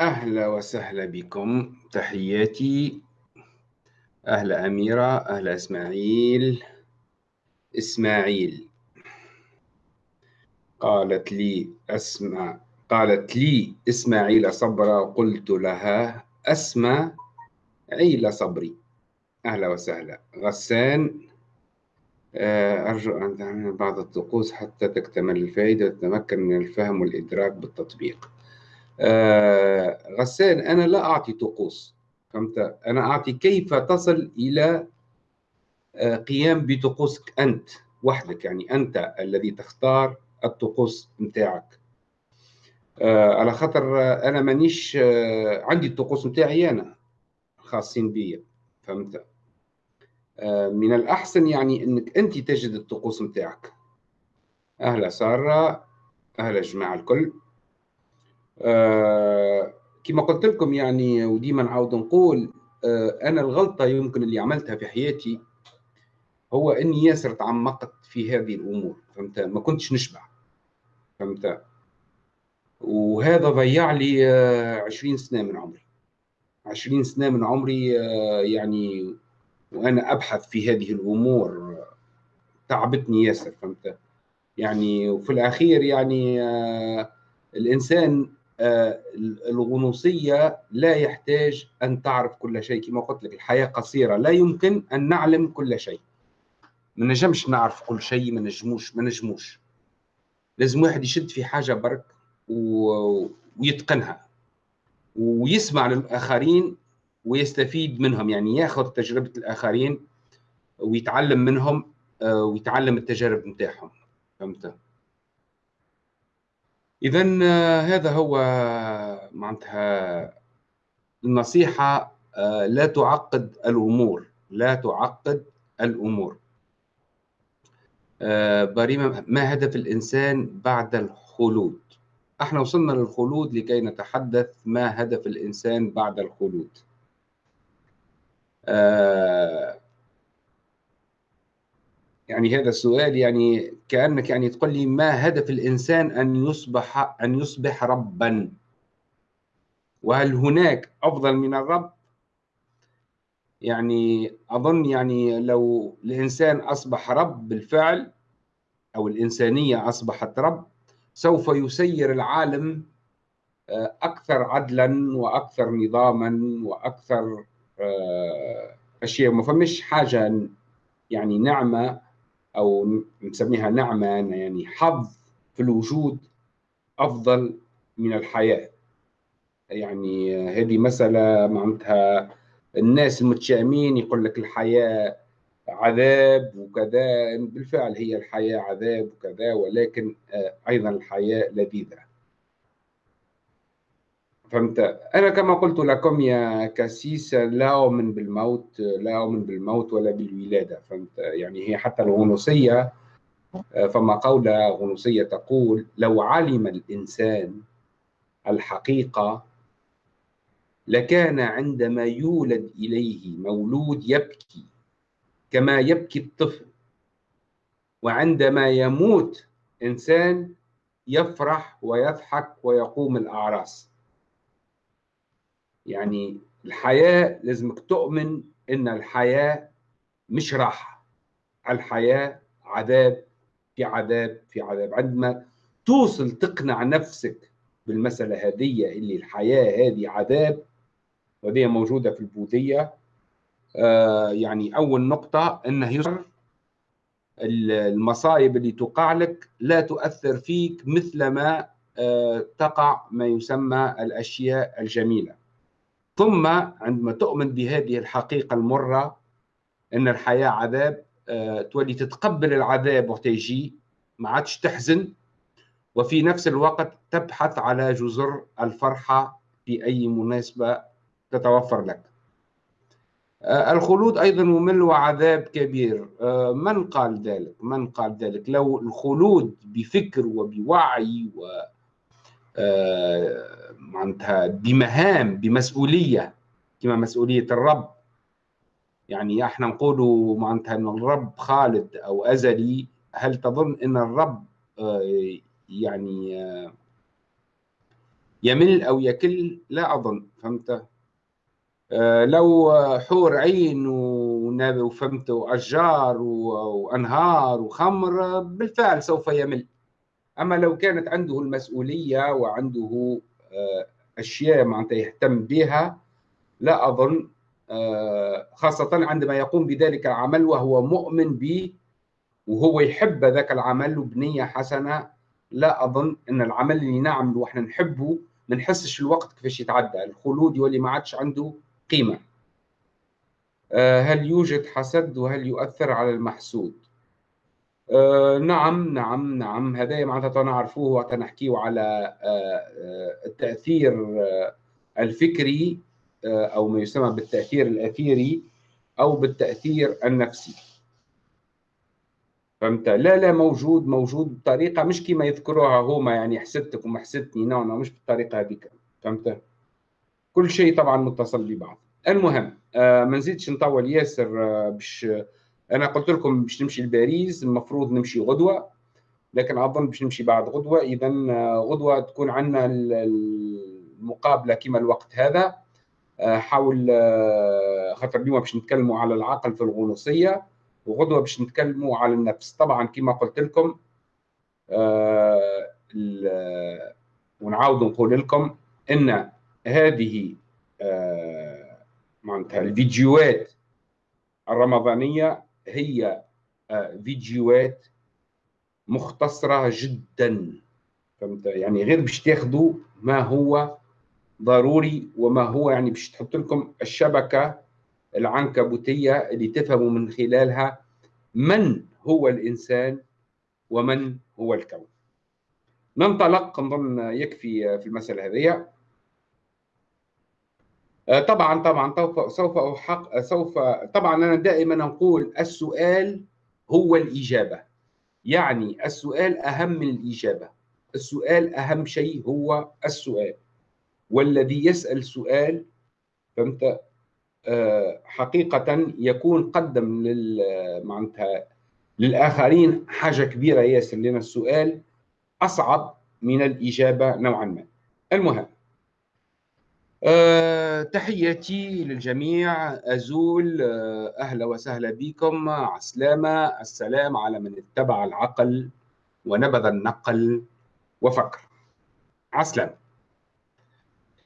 أهلا وسهلا بكم. تحياتي. أهلا أميرة أهلا إسماعيل. إسماعيل. قالت لي أسمع قالت لي إسماعيل صبرا قلت لها أسمع عيل صبري. أهلا وسهلا. غسان. آه، أرجو أن تعمل بعض الطقوس حتى تكتمل الفائدة وتتمكن من الفهم والإدراك بالتطبيق. آه، غسان أنا لا أعطي طقوس. فهمت؟ أنا أعطي كيف تصل إلى آه، قيام بطقوسك أنت وحدك يعني أنت الذي تختار الطقوس متاعك. آه، على خاطر أنا مانيش عندي الطقوس متاعي أنا خاصين بي فهمت؟ من الأحسن يعني أنك أنت تجد الطقوس متاعك. أهلا سارة أهلا جماعة الكل. كما قلت لكم يعني وديما نعاود نقول آه أنا الغلطة يمكن اللي عملتها في حياتي هو إني ياسر تعمقت في هذه الأمور فهمت؟ ما كنتش نشبع فهمت؟ وهذا ضيع لي آه 20 سنة من عمري. 20 سنة من عمري آه يعني وأنا أبحث في هذه الأمور تعبتني ياسر فهمت؟ يعني وفي الأخير يعني آه الإنسان آه، الغنوصية لا يحتاج أن تعرف كل شيء. كما قلت لك الحياة قصيرة. لا يمكن أن نعلم كل شيء. ما نجمش نعرف كل شيء ما نجموش ما نجموش. لازم واحد يشد في حاجة برك و... ويتقنها. ويسمع للآخرين ويستفيد منهم. يعني ياخذ تجربة الآخرين ويتعلم منهم آه، ويتعلم التجارب نتاعهم فهمت؟ إذا آه، هذا هو معناتها النصيحة آه، لا تعقد الأمور لا تعقد الأمور. آه، بريمة ما هدف الإنسان بعد الخلود؟ أحنا وصلنا للخلود لكي نتحدث ما هدف الإنسان بعد الخلود. يعني هذا السؤال يعني كأنك يعني تقول لي ما هدف الإنسان أن يصبح أن يصبح ربا؟ وهل هناك أفضل من الرب؟ يعني أظن يعني لو الإنسان أصبح رب بالفعل أو الإنسانية أصبحت رب سوف يسير العالم آه، أكثر عدلا وأكثر نظاما وأكثر آه، أشياء ما فمش حاجة يعني نعمة أو نسميها نعمة يعني حظ في الوجود أفضل من الحياة. يعني هذه مسألة معناتها الناس المتشائمين يقول لك الحياة عذاب وكذا بالفعل هي الحياة عذاب وكذا ولكن أيضا الحياة لذيذة. فهمت. أنا كما قلت لكم يا كاسيس لا أؤمن بالموت لا أؤمن بالموت ولا بالولادة فهمت؟ يعني هي حتى الغنوصية فما قولة غنوصية تقول لو علم الإنسان الحقيقة لكان عندما يولد إليه مولود يبكي كما يبكي الطفل. وعندما يموت إنسان يفرح ويضحك ويقوم الأعراس. يعني الحياة لازمك تؤمن إن الحياة مش راحة. الحياة عذاب في عذاب في عذاب. عندما توصل تقنع نفسك بالمسألة هذه اللي الحياة هذه عذاب وهذه موجودة في البوذية آه يعني أول نقطة أنه يصر المصايب اللي تقع لك لا تؤثر فيك مثل ما آه تقع ما يسمى الأشياء الجميلة. ثم عندما تؤمن بهذه الحقيقة المرة أن الحياة عذاب آه، تولي تتقبل العذاب وقت يجي ما عادش تحزن وفي نفس الوقت تبحث على جزر الفرحة في أي مناسبة تتوفر لك. آه، الخلود أيضا ممل وعذاب كبير. آه، من قال ذلك؟ من قال ذلك؟ لو الخلود بفكر وبوعي و معناتها بمهام بمسؤوليه كما مسؤولية الرب. يعني إحنا نقولوا معناتها إن الرب خالد أو أزلي هل تظن إن الرب آه، يعني آه، يمل أو يكل؟ لا أظن. فهمت؟ آه، لو حور عين وفهمت وأشجار وأنهار وخمر بالفعل سوف يمل. أما لو كانت عنده المسؤولية وعنده آه، أشياء معناتها يهتم بها لا أظن آه، خاصة عندما يقوم بذلك العمل وهو مؤمن به وهو يحب ذاك العمل بنيه حسنة لا أظن إن العمل اللي نعمله وإحنا نحبه ما نحسش الوقت كيفاش يتعدى الخلود يولي ما عادش عنده قيمة. آه، هل يوجد حسد وهل يؤثر على المحسود؟ آه نعم نعم نعم. هذا معناتها نعرفوه وقت نحكيه على آه آه التأثير الفكري أو ما يسمى بالتأثير الأثيري أو بالتأثير النفسي. فهمت؟ لا لا موجود موجود بطريقة مش كما يذكروها هما يعني حسدتك وما حسدتني نو نو مش بالطريقة هذيك. فهمت؟ كل شيء طبعا متصل ببعض. المهم ما نزيدش نطول ياسر باش أنا قلت لكم باش نمشي لباريس المفروض نمشي غدوة لكن اظن باش نمشي بعد غدوة. إذا آه، غدوة تكون عندنا المقابلة كما الوقت هذا. آه، حاول آه، خاطر اليوم باش نتكلموا على العقل في الغنوصية وغدوة باش نتكلموا على النفس. طبعا كما قلت لكم ونعاود نقول لكم إن هذه معناتها الفيديوهات الرمضانية هي آه، فيديوهات مختصرة جدا. فهمت؟ يعني غير باش تاخذوا ما هو ضروري وما هو يعني باش تحط لكم الشبكة العنكبوتية اللي تفهموا من خلالها من هو الإنسان ومن هو الكون. ننطلق نظن يكفي في المسألة هذه. طبعا طبعا سوف أحق سوف طبعا أنا دائما أقول السؤال هو الإجابة. يعني السؤال أهم من الإجابة. السؤال أهم شيء هو السؤال. والذي يسأل سؤال فهمت؟ آه، حقيقة يكون قدم لل معناتها للآخرين حاجة كبيرة ياسر لأن السؤال أصعب من الإجابة نوعا ما. المهم أه تحياتي للجميع أزول أه أهلا وسهلا بكم. عسلامة السلام على من اتبع العقل ونبذ النقل وفكر عسلامة.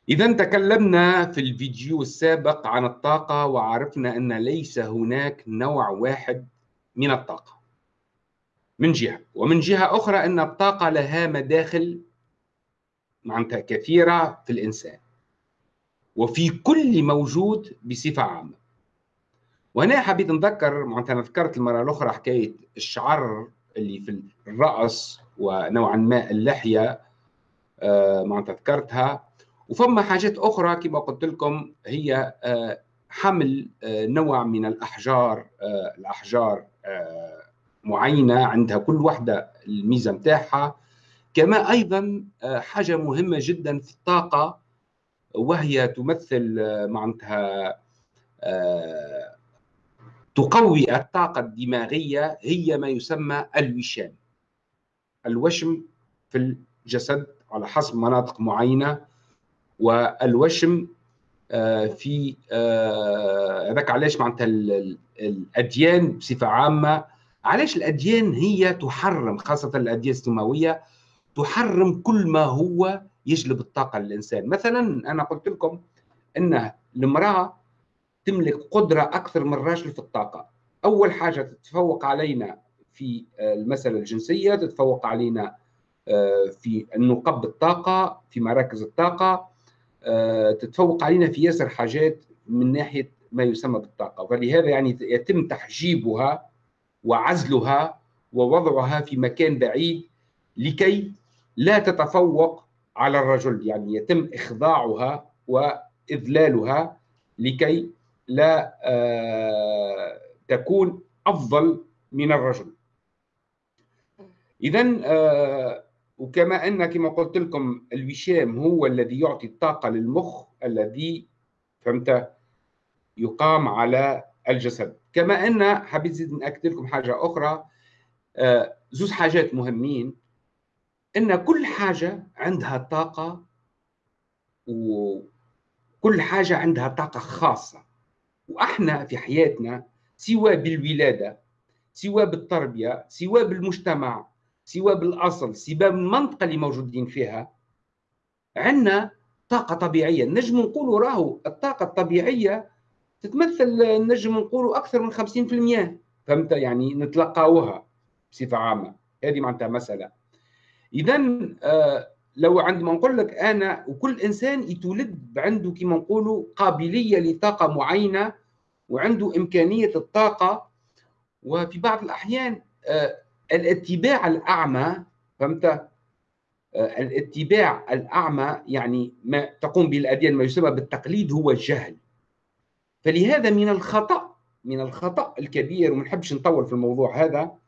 إذا تكلمنا في الفيديو السابق عن الطاقة وعرفنا أن ليس هناك نوع واحد من الطاقة. من جهة. ومن جهة أخرى أن الطاقة لها مداخل معناتها كثيرة في الإنسان. وفي كل موجود بصفة عامة. وهنا حبيت نذكر معناتها أنا ذكرت المرة الأخرى حكاية الشعر اللي في الراس ونوعا ما اللحية آه، معناتها ذكرتها. وفما حاجات أخرى كما قلت لكم هي آه، حمل آه، نوع من الأحجار الأحجار معينة عندها كل واحدة الميزة نتاعها كما أيضا حاجة مهمة جدا في الطاقة وهي تمثل آه، معناتها آه، تقوي الطاقة الدماغية هي ما يسمى الوشام الوشم في الجسد على حسب مناطق معينة والوشم آه، في هذاك علاش معناتها الأديان بصفة عامة علاش الأديان هي تحرم خاصة الأديان السماوية تحرم كل ما هو يجلب الطاقة للإنسان. مثلا أنا قلت لكم إن المرأة تملك قدرة أكثر من الرجل في الطاقة. أول حاجة تتفوق علينا في المسألة الجنسية تتفوق علينا آه، في النقب الطاقه في مراكز الطاقة آه، تتفوق علينا في ياسر حاجات من ناحية ما يسمى بالطاقة. فلهذا يعني يتم تحجيبها وعزلها ووضعها في مكان بعيد لكي لا تتفوق على الرجل يعني يتم إخضاعها وإذلالها لكي لا آه، تكون أفضل من الرجل. إذا آه، وكما أن كما قلت لكم الوشام هو الذي يعطي الطاقة للمخ الذي فهمت يقام على الجسد. كما أن حبيت زيد نأكد لكم حاجة أخرى آه، زوز حاجات مهمين. إن كل حاجة عندها طاقة وكل حاجة عندها طاقة خاصة. وإحنا في حياتنا سواء بالولادة سواء بالتربية سواء بالمجتمع سواء بالأصل سواء بالمنطقة اللي موجودين فيها عندنا طاقة طبيعية. نجم نقولوا راهو الطاقة الطبيعية تتمثل نجم نقولوا أكثر من 50% فهمت؟ يعني نتلقاوها بصفة عامة. هذه معناتها مسألة. إذا آه لو عندما نقول لك أنا وكل إنسان يتولد عنده كما نقولوا قابلية لطاقة معينة وعنده إمكانية الطاقة وفي بعض الأحيان آه الاتباع الأعمى فهمت؟ آه، الاتباع الأعمى يعني ما تقوم به الأديان ما يسمى بالتقليد هو الجهل. فلهذا من الخطأ من الخطأ الكبير وما نحبش نطول في الموضوع هذا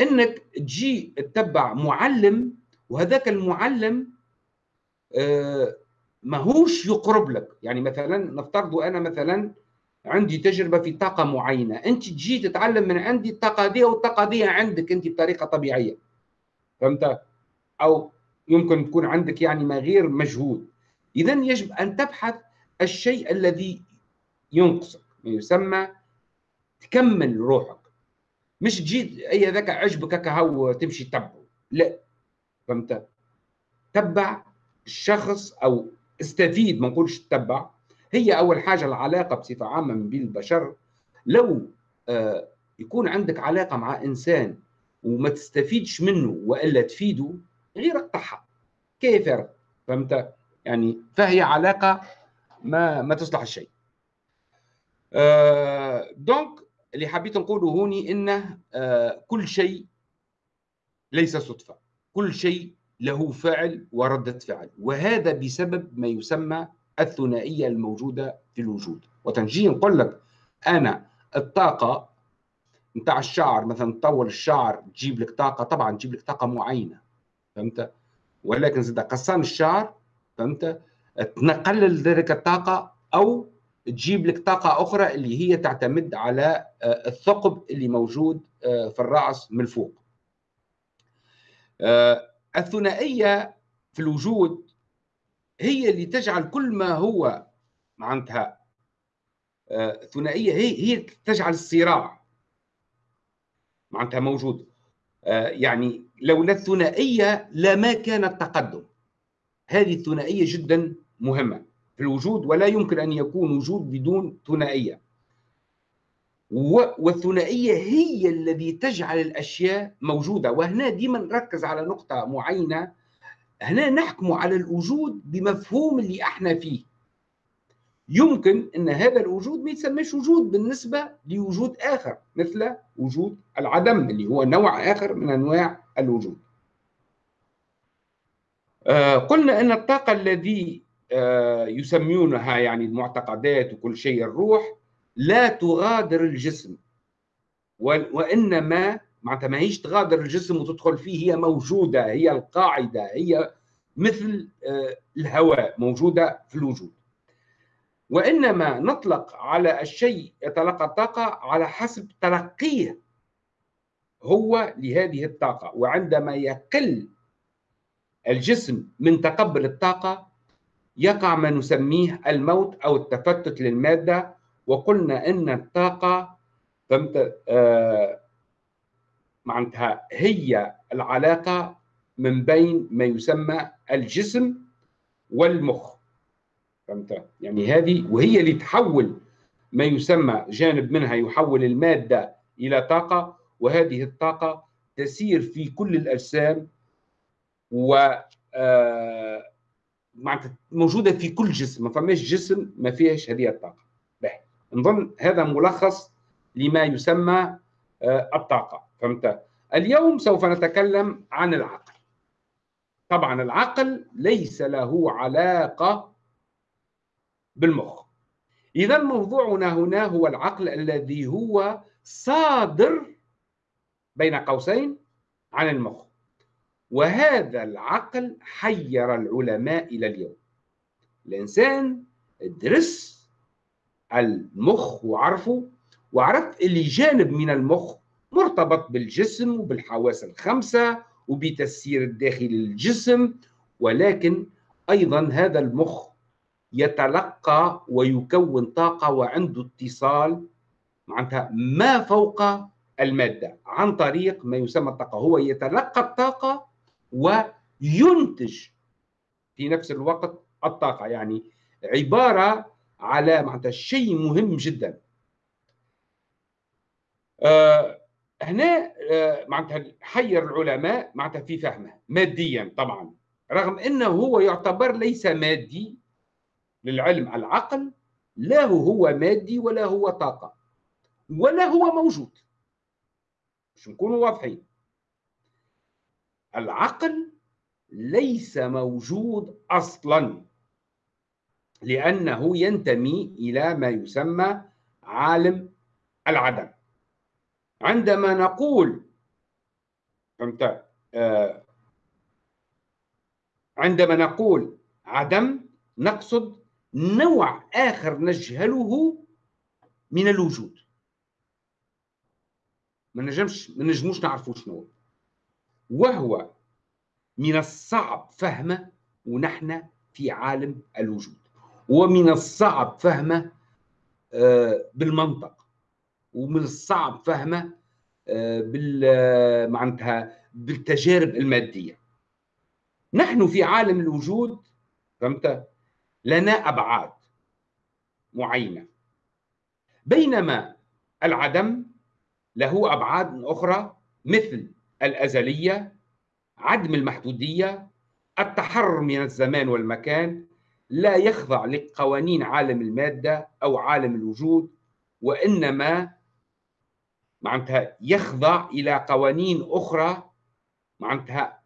إنك تجي تتبع معلم وهذاك المعلم آه، ماهوش يقرب لك. يعني مثلا نفترض أنا مثلا عندي تجربة في طاقة معينة. أنت تجي تتعلم من عندي الطاقة دي والطاقه دي عندك أنت بطريقة طبيعية. فهمت؟ أو يمكن تكون عندك يعني ما غير مجهود. اذا يجب أن تبحث الشيء الذي ينقصك. ما يسمى تكمل روحك. مش تجي أي ذاك عجبك هكا هو تمشي تبعه لا. فهمت؟ تبع الشخص أو استفيد ما نقولش تتبع. هي أول حاجة العلاقة بصفة عامة بين البشر. لو آه يكون عندك علاقة مع إنسان وما تستفيدش منه وإلا تفيده غير اقطعها كيف فهمت؟ يعني فهي علاقة ما ما تصلح الشيء. آه دونك اللي حبيت نقوله هوني انه آه كل شيء ليس صدفة. كل شيء له فعل وردة فعل وهذا بسبب ما يسمى الثنائية الموجودة في الوجود. وتنجي نقول لك أنا الطاقة نتاع الشعر مثلا تطول الشعر تجيب لك طاقة طبعا تجيب لك طاقة معينة فهمت؟ ولكن زاد قصان الشعر فهمت؟ تنقلل ذلك الطاقة أو تجيب لك طاقة أخرى اللي هي تعتمد على آه، الثقب اللي موجود آه، في الرأس من فوق آه، الثنائية في الوجود هي اللي تجعل كل ما هو معناتها ثنائية هي هي تجعل الصراع معناتها موجود. يعني لولا الثنائية لما كان التقدم. هذه الثنائية جدا مهمة. في الوجود ولا يمكن أن يكون وجود بدون ثنائية. والثنائية هي الذي تجعل الأشياء موجودة. وهنا ديما نركز على نقطة معينة. هنا نحكم على الوجود بمفهوم اللي إحنا فيه. يمكن إن هذا الوجود ما يسمىش وجود بالنسبة لوجود آخر مثل وجود العدم اللي هو نوع آخر من أنواع الوجود. آه قلنا أن الطاقة الذي يسمونها يعني المعتقدات وكل شيء الروح لا تغادر الجسم وإنما معناتها ما هيش تغادر الجسم وتدخل فيه هي موجودة هي القاعدة هي مثل آه الهواء موجودة في الوجود. وإنما نطلق على الشيء يتلقى الطاقة على حسب تلقيه هو لهذه الطاقة وعندما يقل الجسم من تقبل الطاقة يقع ما نسميه الموت أو التفتت للمادة وقلنا أن الطاقة فهمت آه معناتها هي العلاقة من بين ما يسمى الجسم والمخ. فهمت؟ يعني هذه وهي اللي تحول ما يسمى جانب منها يحول المادة إلى طاقة وهذه الطاقة تسير في كل الأجسام و آه، موجودة في كل جسم ما فماش جسم ما فيهش هذه الطاقة. نظن هذا ملخص لما يسمى آه، الطاقة. فهمت؟ اليوم سوف نتكلم عن العقل. طبعا العقل ليس له علاقة بالمخ. إذا موضوعنا هنا هو العقل الذي هو صادر بين قوسين عن المخ. وهذا العقل حير العلماء إلى اليوم. الإنسان درس المخ وعرفه وعرف اللي جانب من المخ مرتبط بالجسم وبالحواس الخمسة وبتسيير الداخل للجسم ولكن أيضا هذا المخ يتلقى ويكون طاقة وعنده اتصال معناتها ما فوق المادة عن طريق ما يسمى الطاقة هو يتلقى الطاقة وينتج في نفس الوقت الطاقة. يعني عبارة على معناتها شيء مهم جدا. آه هنا آه معناتها حير العلماء معناتها في فهمه ماديا طبعا رغم إنه هو يعتبر ليس مادي للعلم العقل لا هو مادي ولا هو طاقة ولا هو موجود. مش نكونوا واضحين. العقل ليس موجود أصلا لأنه ينتمي إلى ما يسمى عالم العدم. عندما نقول فهمت؟ آه عندما نقول عدم نقصد نوع آخر نجهله من الوجود. ما نجمش ما نجموش نعرفوا شنو وهو من الصعب فهمه ونحن في عالم الوجود. ومن الصعب فهمه آه، بالمنطق. ومن الصعب فهمه آه، بال معناتها بالتجارب المادية. نحن في عالم الوجود فهمت؟ لنا أبعاد معينة. بينما العدم له أبعاد أخرى مثل الأزلية عدم المحدودية التحرر من الزمان والمكان لا يخضع لقوانين عالم المادة أو عالم الوجود وإنما معناتها يخضع إلى قوانين أخرى معناتها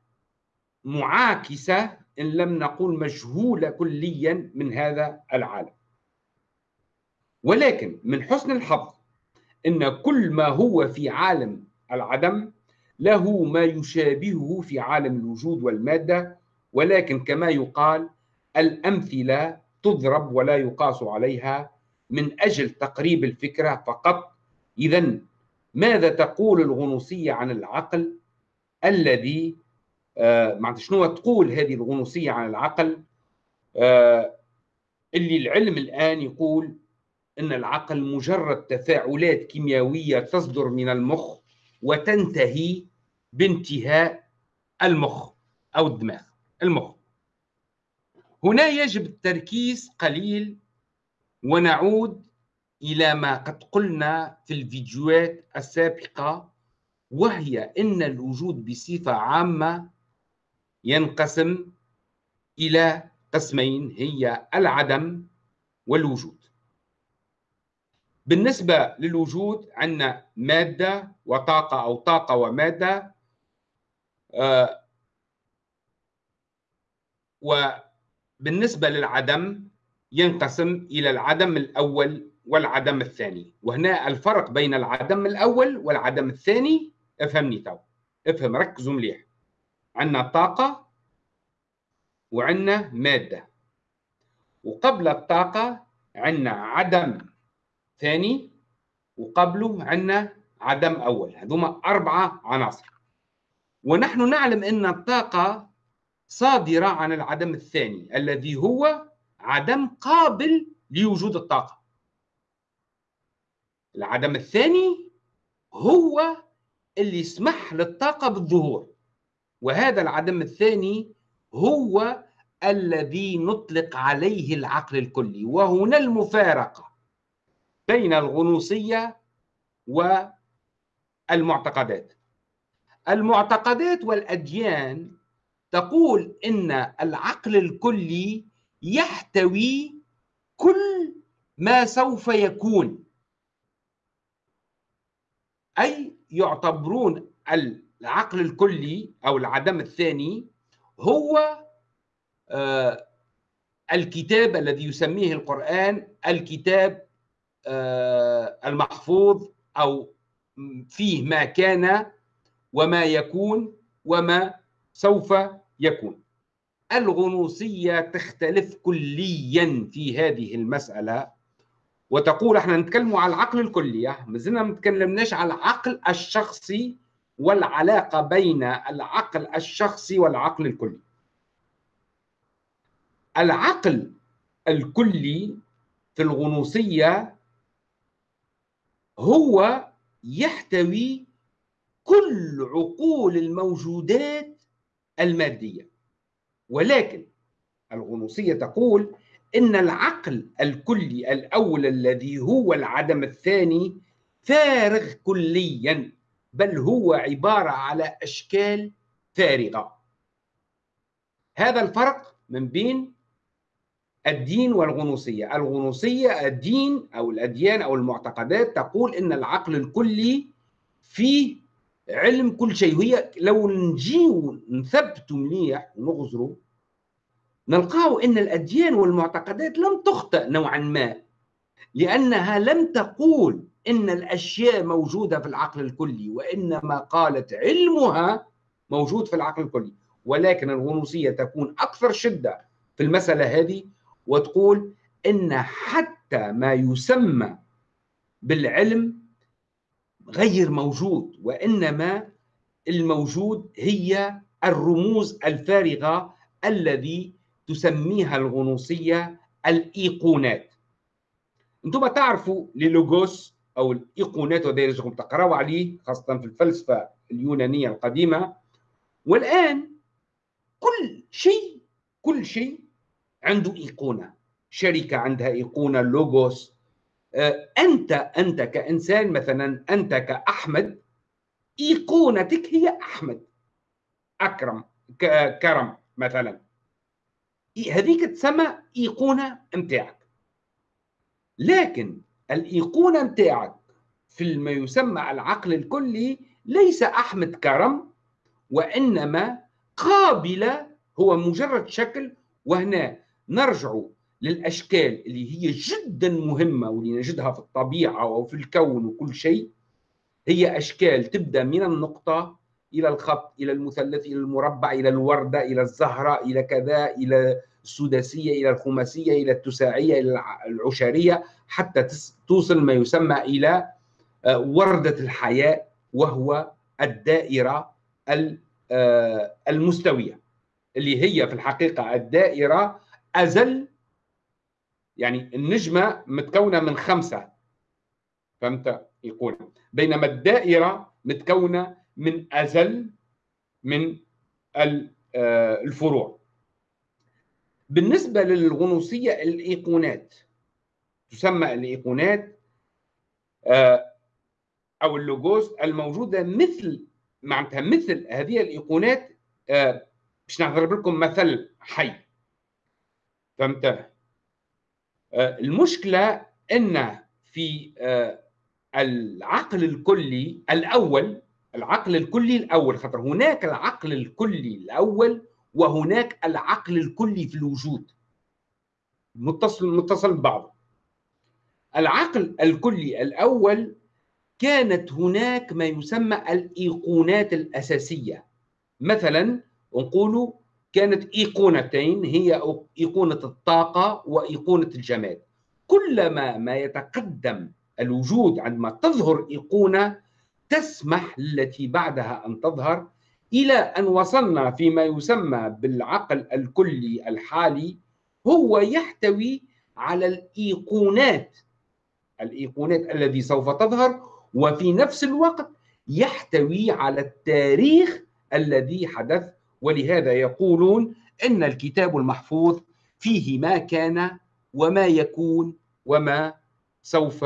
معاكسة إن لم نقول مجهولة كليا من هذا العالم. ولكن من حسن الحظ إن كل ما هو في عالم العدم له ما يشابهه في عالم الوجود والمادة ولكن كما يقال الأمثلة تضرب ولا يقاس عليها من أجل تقريب الفكرة فقط. اذا ماذا تقول الغنوصية عن العقل الذي آه معناتها شنو تقول هذه الغنوصية عن العقل؟ آه اللي العلم الآن يقول إن العقل مجرد تفاعلات كيميائيه تصدر من المخ وتنتهي بانتهاء المخ أو الدماغ المخ. هنا يجب التركيز قليل ونعود إلى ما قد قلنا في الفيديوهات السابقة وهي إن الوجود بصفة عامة ينقسم إلى قسمين هي العدم والوجود. بالنسبة للوجود عندنا مادة وطاقة أو طاقة ومادة آه وبالنسبة للعدم ينقسم إلى العدم الأول والعدم الثاني. وهنا الفرق بين العدم الأول والعدم الثاني افهمني تو. افهم ركزوا مليح. عندنا طاقة وعندنا مادة. وقبل الطاقة عندنا عدم ثاني وقبله عندنا عدم أول هذوما أربعة عناصر. ونحن نعلم أن الطاقة صادرة عن العدم الثاني الذي هو عدم قابل لوجود الطاقة. العدم الثاني هو اللي يسمح للطاقة بالظهور. وهذا العدم الثاني هو الذي نطلق عليه العقل الكلي وهنا المفارقة بين الغنوصية والمعتقدات المعتقدات. والأديان تقول إن العقل الكلي يحتوي كل ما سوف يكون. أي يعتبرون العقل الكلي أو العدم الثاني هو آه الكتاب الذي يسميه القرآن الكتاب آه المحفوظ أو فيه ما كان وما يكون وما سوف يكون. الغنوصية تختلف كليا في هذه المسألة وتقول إحنا نتكلم على العقل الكلي ما زلنا ما نتكلمناش على العقل الشخصي والعلاقة بين العقل الشخصي والعقل الكلي. العقل الكلي في الغنوصية هو يحتوي كل عقول الموجودات المادية. ولكن الغنوصية تقول إن العقل الكلي الأول الذي هو العدم الثاني فارغ كليا بل هو عبارة على أشكال فارغة. هذا الفرق من بين الدين والغنوصية. الغنوصية الدين أو الأديان أو المعتقدات تقول إن العقل الكلي فيه علم كل شيء. وهي لو نجيو نثبتوا مليح ونغزروا نلقاو إن الأديان والمعتقدات لم تخطئ نوعا ما لأنها لم تقول إن الأشياء موجودة في العقل الكلي وإنما قالت علمها موجود في العقل الكلي. ولكن الغنوصية تكون أكثر شدة في المسألة هذه وتقول إن حتى ما يسمى بالعلم غير موجود وإنما الموجود هي الرموز الفارغة الذي تسميها الغنوصية الإيقونات. أنتم تعرفوا للوغوس أو الإيقونات وهذا تقرأوا عليه خاصة في الفلسفة اليونانية القديمة. والآن كل شيء كل شيء عنده إيقونة شركة عندها إيقونة لوغوس. آه، أنت أنت كإنسان مثلا أنت كأحمد إيقونتك هي أحمد. أكرم كرم مثلا. هذيك تسمى إيقونة نتاعك لكن الإيقونة نتاعك في ما يسمى العقل الكلي ليس أحمد كرم وإنما قابله هو مجرد شكل وهنا نرجع للأشكال اللي هي جدا مهمة واللي نجدها في الطبيعة وفي الكون وكل شيء. هي أشكال تبدأ من النقطة إلى الخط إلى المثلث إلى المربع إلى الوردة إلى الزهرة إلى كذا إلى السداسية إلى الخماسية إلى التساعية إلى العشرية حتى توصل ما يسمى إلى آه، وردة الحياة وهو الدائرة آه، المستوية اللي هي في الحقيقة الدائرة أزل يعني النجمة متكونة من خمسة. فهمت؟ يقول. بينما الدائرة متكونة من أزل من آه، الفروع. بالنسبة للغنوصية الإيقونات. تسمى الإيقونات آه، أو اللوجوس الموجودة مثل معناتها مثل هذه الإيقونات آه، باش نضرب لكم مثل حي. فهمت المشكلة إن في العقل الكلي الأول العقل الكلي الأول خاطر هناك العقل الكلي الأول وهناك العقل الكلي في الوجود. متصل متصل ببعضه. العقل الكلي الأول كانت هناك ما يسمى الإيقونات الأساسية. مثلا نقول كانت إيقونتين هي إيقونة الطاقة وإيقونة الجماد. كلما ما يتقدم الوجود عندما تظهر إيقونة تسمح التي بعدها أن تظهر إلى أن وصلنا فيما يسمى بالعقل الكلي الحالي هو يحتوي على الإيقونات. الإيقونات الذي سوف تظهر وفي نفس الوقت يحتوي على التاريخ الذي حدث ولهذا يقولون إن الكتاب المحفوظ فيه ما كان وما يكون وما سوف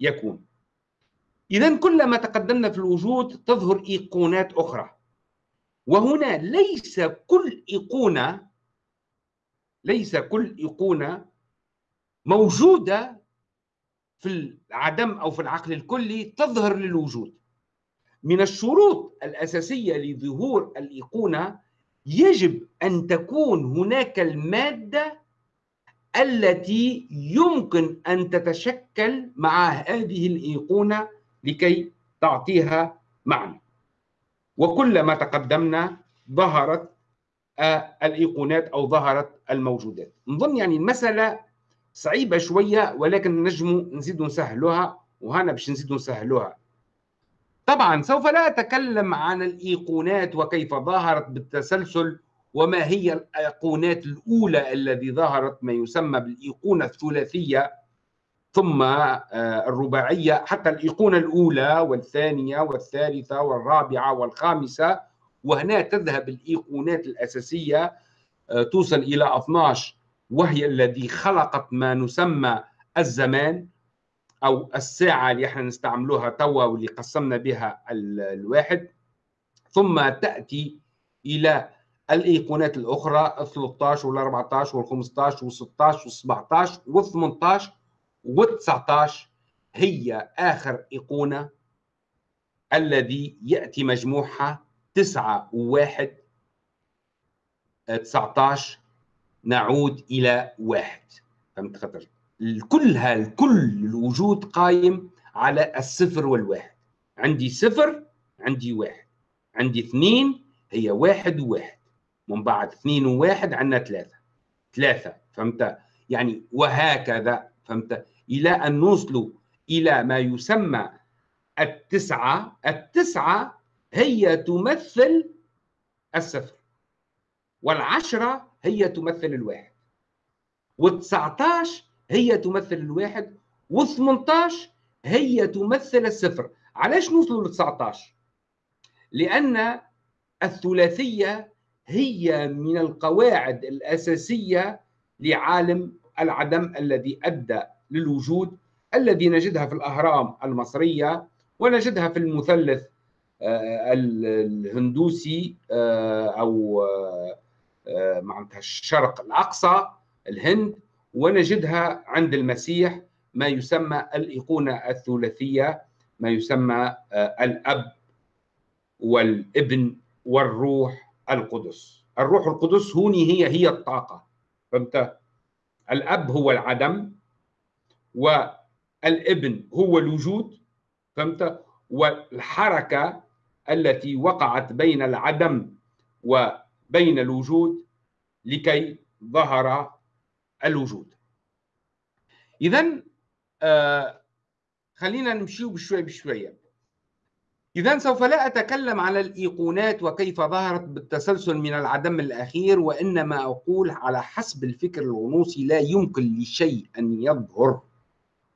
يكون. إذا كلما تقدمنا في الوجود تظهر إيقونات أخرى. وهنا ليس كل إيقونة ليس كل إيقونة موجودة في العدم أو في العقل الكلي تظهر للوجود. من الشروط الأساسية لظهور الإيقونة يجب أن تكون هناك المادة التي يمكن أن تتشكل مع هذه الإيقونة لكي تعطيها معنى. وكلما تقدمنا ظهرت آه، الإيقونات أو ظهرت الموجودات. نظن يعني المسألة صعيبة شوية ولكن نجم نزيد نسهلها وهنا باش نزيد نسهلها. طبعا سوف لا أتكلم عن الإيقونات وكيف ظهرت بالتسلسل وما هي الأيقونات الأولى الذي ظهرت ما يسمى بالإيقونة الثلاثية ثم آه، الرباعية حتى الإيقونة الأولى والثانية والثالثة والرابعة والخامسة. وهنا تذهب الإيقونات الأساسية آه، توصل إلى 12 وهي الذي خلقت ما نسمى الزمان. أو الساعة اللي إحنا نستعملوها توا واللي قسمنا بها الواحد. ثم تأتي إلى الأيقونات الأخرى ال 13 وال 14 وال 15 وال 16 وال 17 وال 18 وال 19 هي آخر أيقونة الذي يأتي مجموعها 9 و1 19 نعود إلى واحد. فهمت خاطر؟ كلها الكل الوجود قايم على الصفر والواحد. عندي صفر عندي واحد. عندي اثنين هي واحد وواحد. من بعد اثنين وواحد عندنا ثلاثة. ثلاثة فهمت؟ يعني وهكذا فهمت؟ إلى أن نوصل إلى ما يسمى التسعة. التسعة هي تمثل الصفر. والعشرة هي تمثل الواحد. و19 هي تمثل الواحد و18 هي تمثل الصفر. علاش نوصلوا ل 19 لأن الثلاثية هي من القواعد الأساسية لعالم العدم الذي أدى للوجود الذي نجدها في الأهرام المصرية ونجدها في المثلث آه، الهندوسي آه، أو آه، معناتها الشرق الأقصى الهند. ونجدها عند المسيح ما يسمى الإيقونة الثلاثية ما يسمى الأب والابن والروح القدس. الروح القدس هوني هي هي الطاقة. فهمت؟ الأب هو العدم والابن هو الوجود. فهمت؟ والحركة التي وقعت بين العدم وبين الوجود لكي ظهر الوجود. إذا آه خلينا نمشي بشوي بشوية. إذا سوف لا أتكلم على الإيقونات وكيف ظهرت بالتسلسل من العدم الأخير وإنما أقول على حسب الفكر الغنوصي لا يمكن لشيء أن يظهر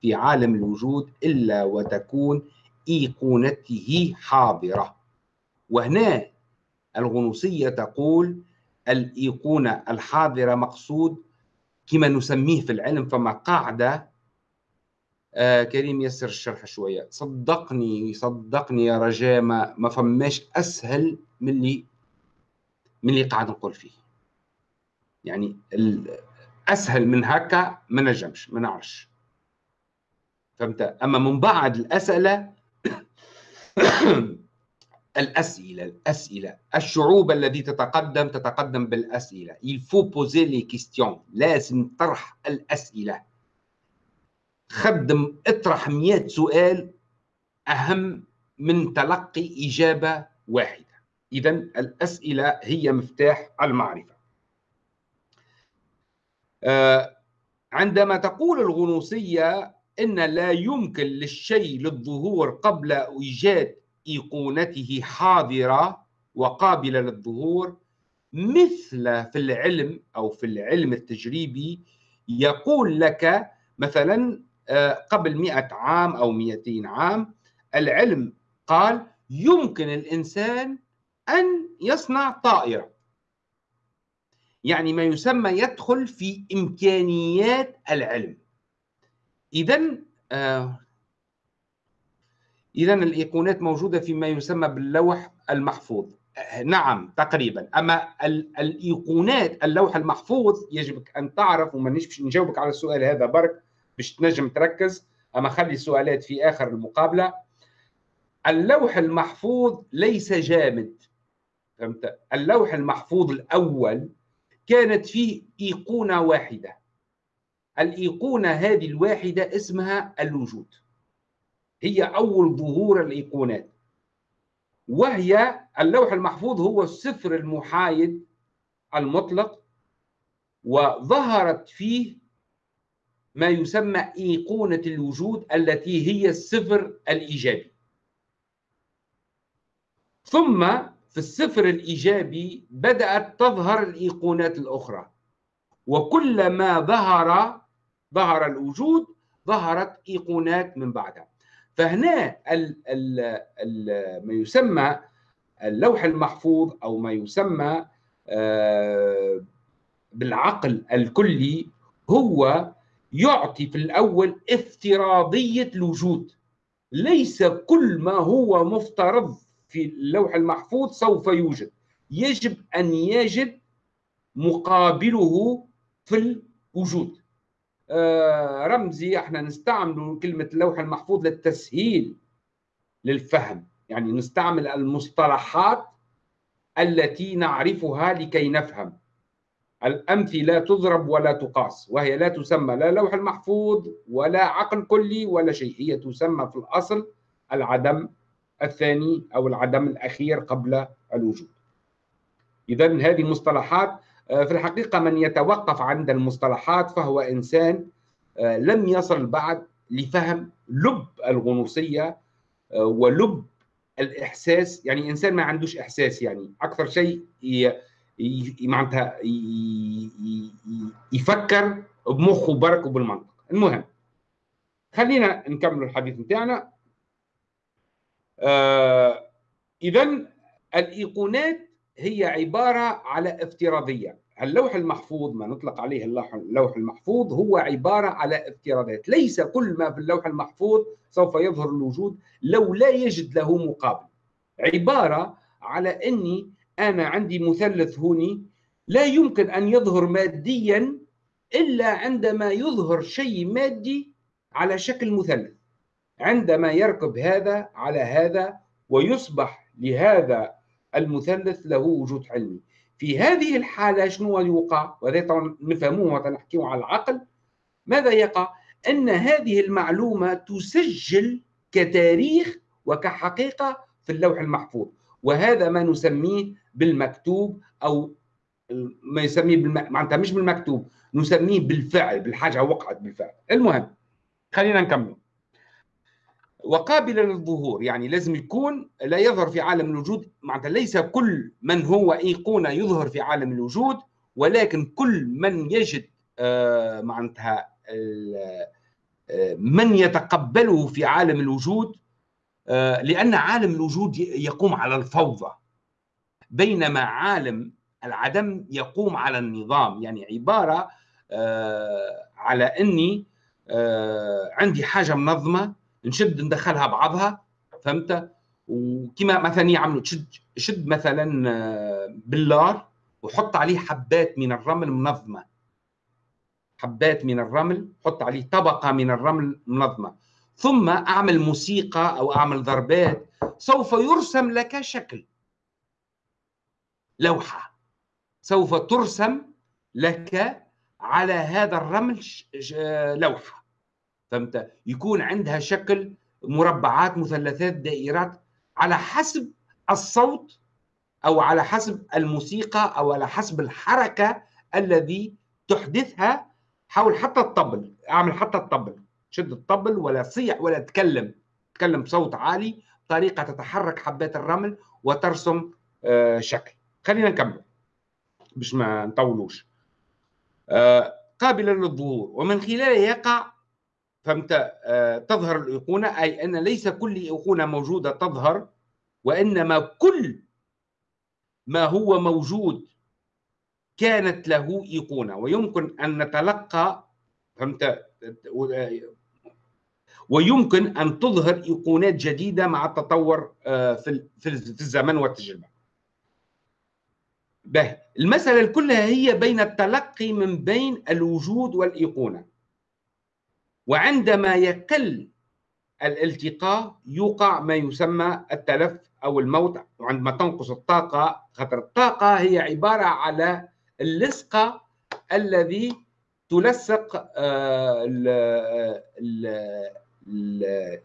في عالم الوجود إلا وتكون إيقونته حاضرة. وهنا الغنوصية تقول الإيقونة الحاضرة مقصود كما نسميه في العلم فما قاعدة آه كريم يسر الشرح شوية. صدقني صدقني يا رجاء ما, ما فماش أسهل من اللي من اللي قاعد نقول فيه. يعني أسهل من هكا ما نجمش ما نعرفش. فهمت؟ أما من بعد الأسئلة الأسئلة الأسئلة الشعوب التي تتقدم تتقدم بالأسئلة. Il faut poser les questions. لازم طرح الأسئلة. خدم اطرح 100 سؤال أهم من تلقي إجابة واحدة. اذا الأسئلة هي مفتاح المعرفة. آه، عندما تقول الغنوصية إن لا يمكن للشيء للظهور قبل إيجاد إيقونته حاضرة وقابلة للظهور مثل في العلم أو في العلم التجريبي يقول لك مثلا آه، قبل مئة عام أو مئتين عام العلم قال يمكن الإنسان أن يصنع طائرة. يعني ما يسمى يدخل في إمكانيات العلم. إذا آه إذا الإيقونات موجودة فيما يسمى باللوح المحفوظ. نعم تقريبا. أما الإيقونات اللوح المحفوظ يجب أن تعرف وما نجاوبك على السؤال هذا برك باش تنجم تركز. أما خلي السؤالات في آخر المقابلة. اللوح المحفوظ ليس جامد. فهمت؟ اللوح المحفوظ الأول كانت فيه إيقونة واحدة. الإيقونة هذه الواحدة اسمها الوجود. هي أول ظهور الإيقونات. وهي اللوح المحفوظ هو الصفر المحايد المطلق وظهرت فيه ما يسمى إيقونة الوجود التي هي الصفر الإيجابي. ثم في الصفر الإيجابي بدأت تظهر الإيقونات الأخرى. وكلما ظهر ظهر الوجود ظهرت إيقونات من بعدها. فهنا ال ال ال ما يسمى اللوح المحفوظ أو ما يسمى آه، بالعقل الكلي هو يعطي في الأول افتراضية الوجود. ليس كل ما هو مفترض في اللوح المحفوظ سوف يوجد. يجب أن يجد مقابله في الوجود. رمزي إحنا نستعمل كلمة اللوح المحفوظ للتسهيل للفهم. يعني نستعمل المصطلحات التي نعرفها لكي نفهم. الأمثلة تضرب ولا تقاس وهي لا تسمى لا لوح المحفوظ ولا عقل كلي ولا شيء هي تسمى في الأصل العدم الثاني أو العدم الأخير قبل الوجود. إذا هذه مصطلحات آه، في الحقيقة من يتوقف عند المصطلحات فهو إنسان آه، لم يصل بعد لفهم لب الغنوصية آه، ولب الإحساس يعني إنسان ما عندوش إحساس يعني أكثر شيء معناتها يفكر بمخه برك وبالمنطق المهم خلينا نكمل الحديث بتاعنا. آه اذا الإيقونات هي عبارة على افتراضية. اللوح المحفوظ ما نطلق عليه اللوح المحفوظ هو عبارة على افتراضات ليس كل ما في اللوح المحفوظ سوف يظهر الوجود لو لا يجد له مقابل. عبارة على أني أنا عندي مثلث هوني لا يمكن أن يظهر ماديا إلا عندما يظهر شيء مادي على شكل مثلث. عندما يركب هذا على هذا ويصبح لهذا المثلث له وجود علمي. في هذه الحالة شنو يوقع؟ وهذا نفهموه ونحكيه على العقل. ماذا يقع؟ أن هذه المعلومة تسجل كتاريخ وكحقيقة في اللوح المحفوظ. وهذا ما نسميه بالمكتوب أو ما يسميه بالم... معناتها مش بالمكتوب نسميه بالفعل بالحاجة وقعت بالفعل. المهم خلينا نكمل. وقابلا للظهور يعني لازم يكون لا يظهر في عالم الوجود معناتها ليس كل من هو إيقونة يظهر في عالم الوجود ولكن كل من يجد آه، معناتها آه، من يتقبله في عالم الوجود آه، لأن عالم الوجود يقوم على الفوضى بينما عالم العدم يقوم على النظام يعني عبارة على أني عندي حاجة منظمة نشد ندخلها بعضها فهمت؟ وكما مثلا يعملوا تشد شد مثلا آه، بلار وحط عليه حبات من الرمل منظمة. حبات من الرمل حط عليه طبقة من الرمل منظمة. ثم أعمل موسيقى أو أعمل ضربات سوف يرسم لك شكل. لوحة. سوف ترسم لك على هذا الرمل لوحة. فهمت؟ يكون عندها شكل مربعات مثلثات دائرات على حسب الصوت أو على حسب الموسيقى أو على حسب الحركة الذي تحدثها حاول حتى الطبل. أعمل حتى الطبل. شد الطبل ولا صيح ولا تكلم. تكلم بصوت عالي بطريقة تتحرك حبات الرمل وترسم آه، شكل. خلينا نكمل. باش ما نطولوش. آه، قابلا للظهور. ومن خلاله يقع فهمت؟ آه، تظهر الأيقونة أي أن ليس كل أيقونة موجودة تظهر وإنما كل ما هو موجود كانت له أيقونة. ويمكن أن نتلقى فهمت؟ ويمكن أن تظهر أيقونات جديدة مع التطور آه، في الزمن والتجربة. به المسألة كلها هي بين التلقي من بين الوجود والأيقونة. وعندما يقل الالتقاء يوقع ما يسمى التلف أو الموت وعندما تنقص الطاقة. خطر الطاقة هي عبارة على اللصقه الذي تلصق آه،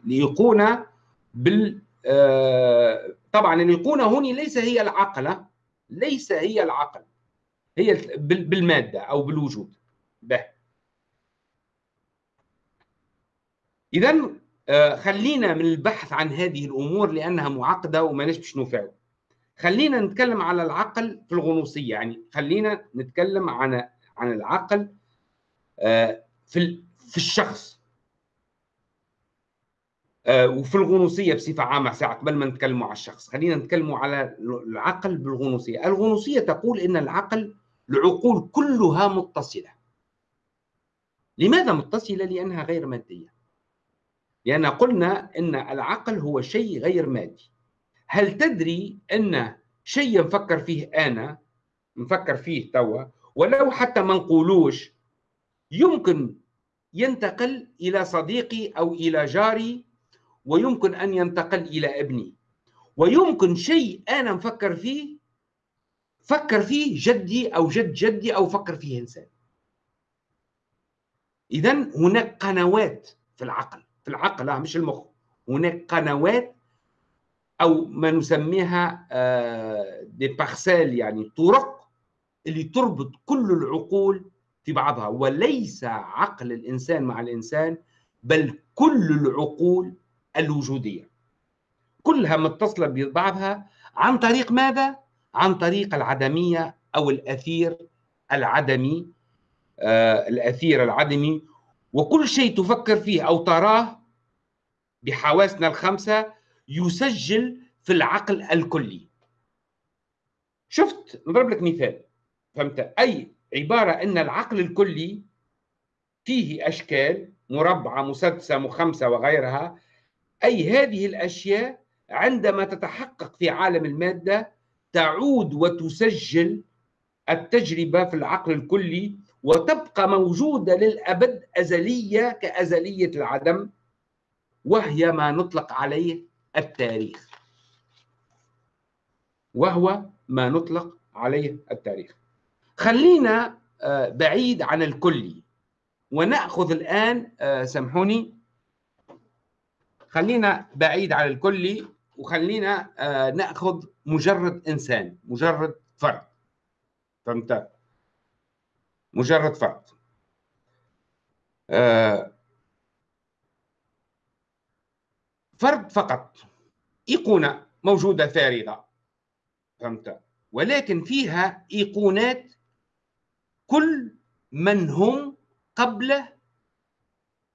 الايقونه بال آه، طبعا الايقونه هنا ليس هي العقل ليس هي العقل هي بالمادة أو بالوجود به اذا آه، خلينا من البحث عن هذه الأمور لأنها معقدة وما باش نفعل خلينا نتكلم على العقل في الغنوصية يعني خلينا نتكلم عن عن العقل آه، في في الشخص. آه، وفي الغنوصية بصفة عامة ساعة قبل ما نتكلموا على الشخص. خلينا نتكلموا على العقل بالغنوصية. الغنوصية تقول إن العقل العقول كلها متصلة. لماذا متصلة؟ لأنها غير مادية. لأن قلنا إن العقل هو شيء غير مادي. هل تدري إن شيء نفكر فيه أنا؟ نفكر فيه توا. ولو حتى ما نقولوش يمكن ينتقل إلى صديقي أو إلى جاري ويمكن أن ينتقل إلى ابني. ويمكن شيء أنا مفكر فيه فكر فيه جدي أو جد جدي أو فكر فيه إنسان. اذا هناك قنوات في العقل. في العقل لا مش المخ. هناك قنوات أو ما نسميها دي آه، بارسيل يعني طرق اللي تربط كل العقول في بعضها وليس عقل الإنسان مع الإنسان بل كل العقول الوجودية. كلها متصلة ببعضها عن طريق ماذا؟ عن طريق العدمية أو الأثير العدمي آه الأثير العدمي. وكل شيء تفكر فيه أو تراه بحواسنا الخمسة يسجل في العقل الكلي. شفت؟ نضرب لك مثال. فهمت؟ أي عبارة إن العقل الكلي فيه أشكال مربعة مسدسة مخمسة وغيرها أي هذه الأشياء عندما تتحقق في عالم المادة تعود وتسجل التجربة في العقل الكلي وتبقى موجودة للأبد أزلية كأزلية العدم. وهي ما نطلق عليه التاريخ. وهو ما نطلق عليه التاريخ. خلينا آه، بعيد عن الكلي ونأخذ الآن آه، سامحوني. خلينا بعيد عن الكلي وخلينا آه، نأخذ مجرد إنسان مجرد فرد. فهمت؟ مجرد فرد. فرد فقط. إيقونة موجودة فارغة. فهمت؟ ولكن فيها إيقونات كل من هم قبله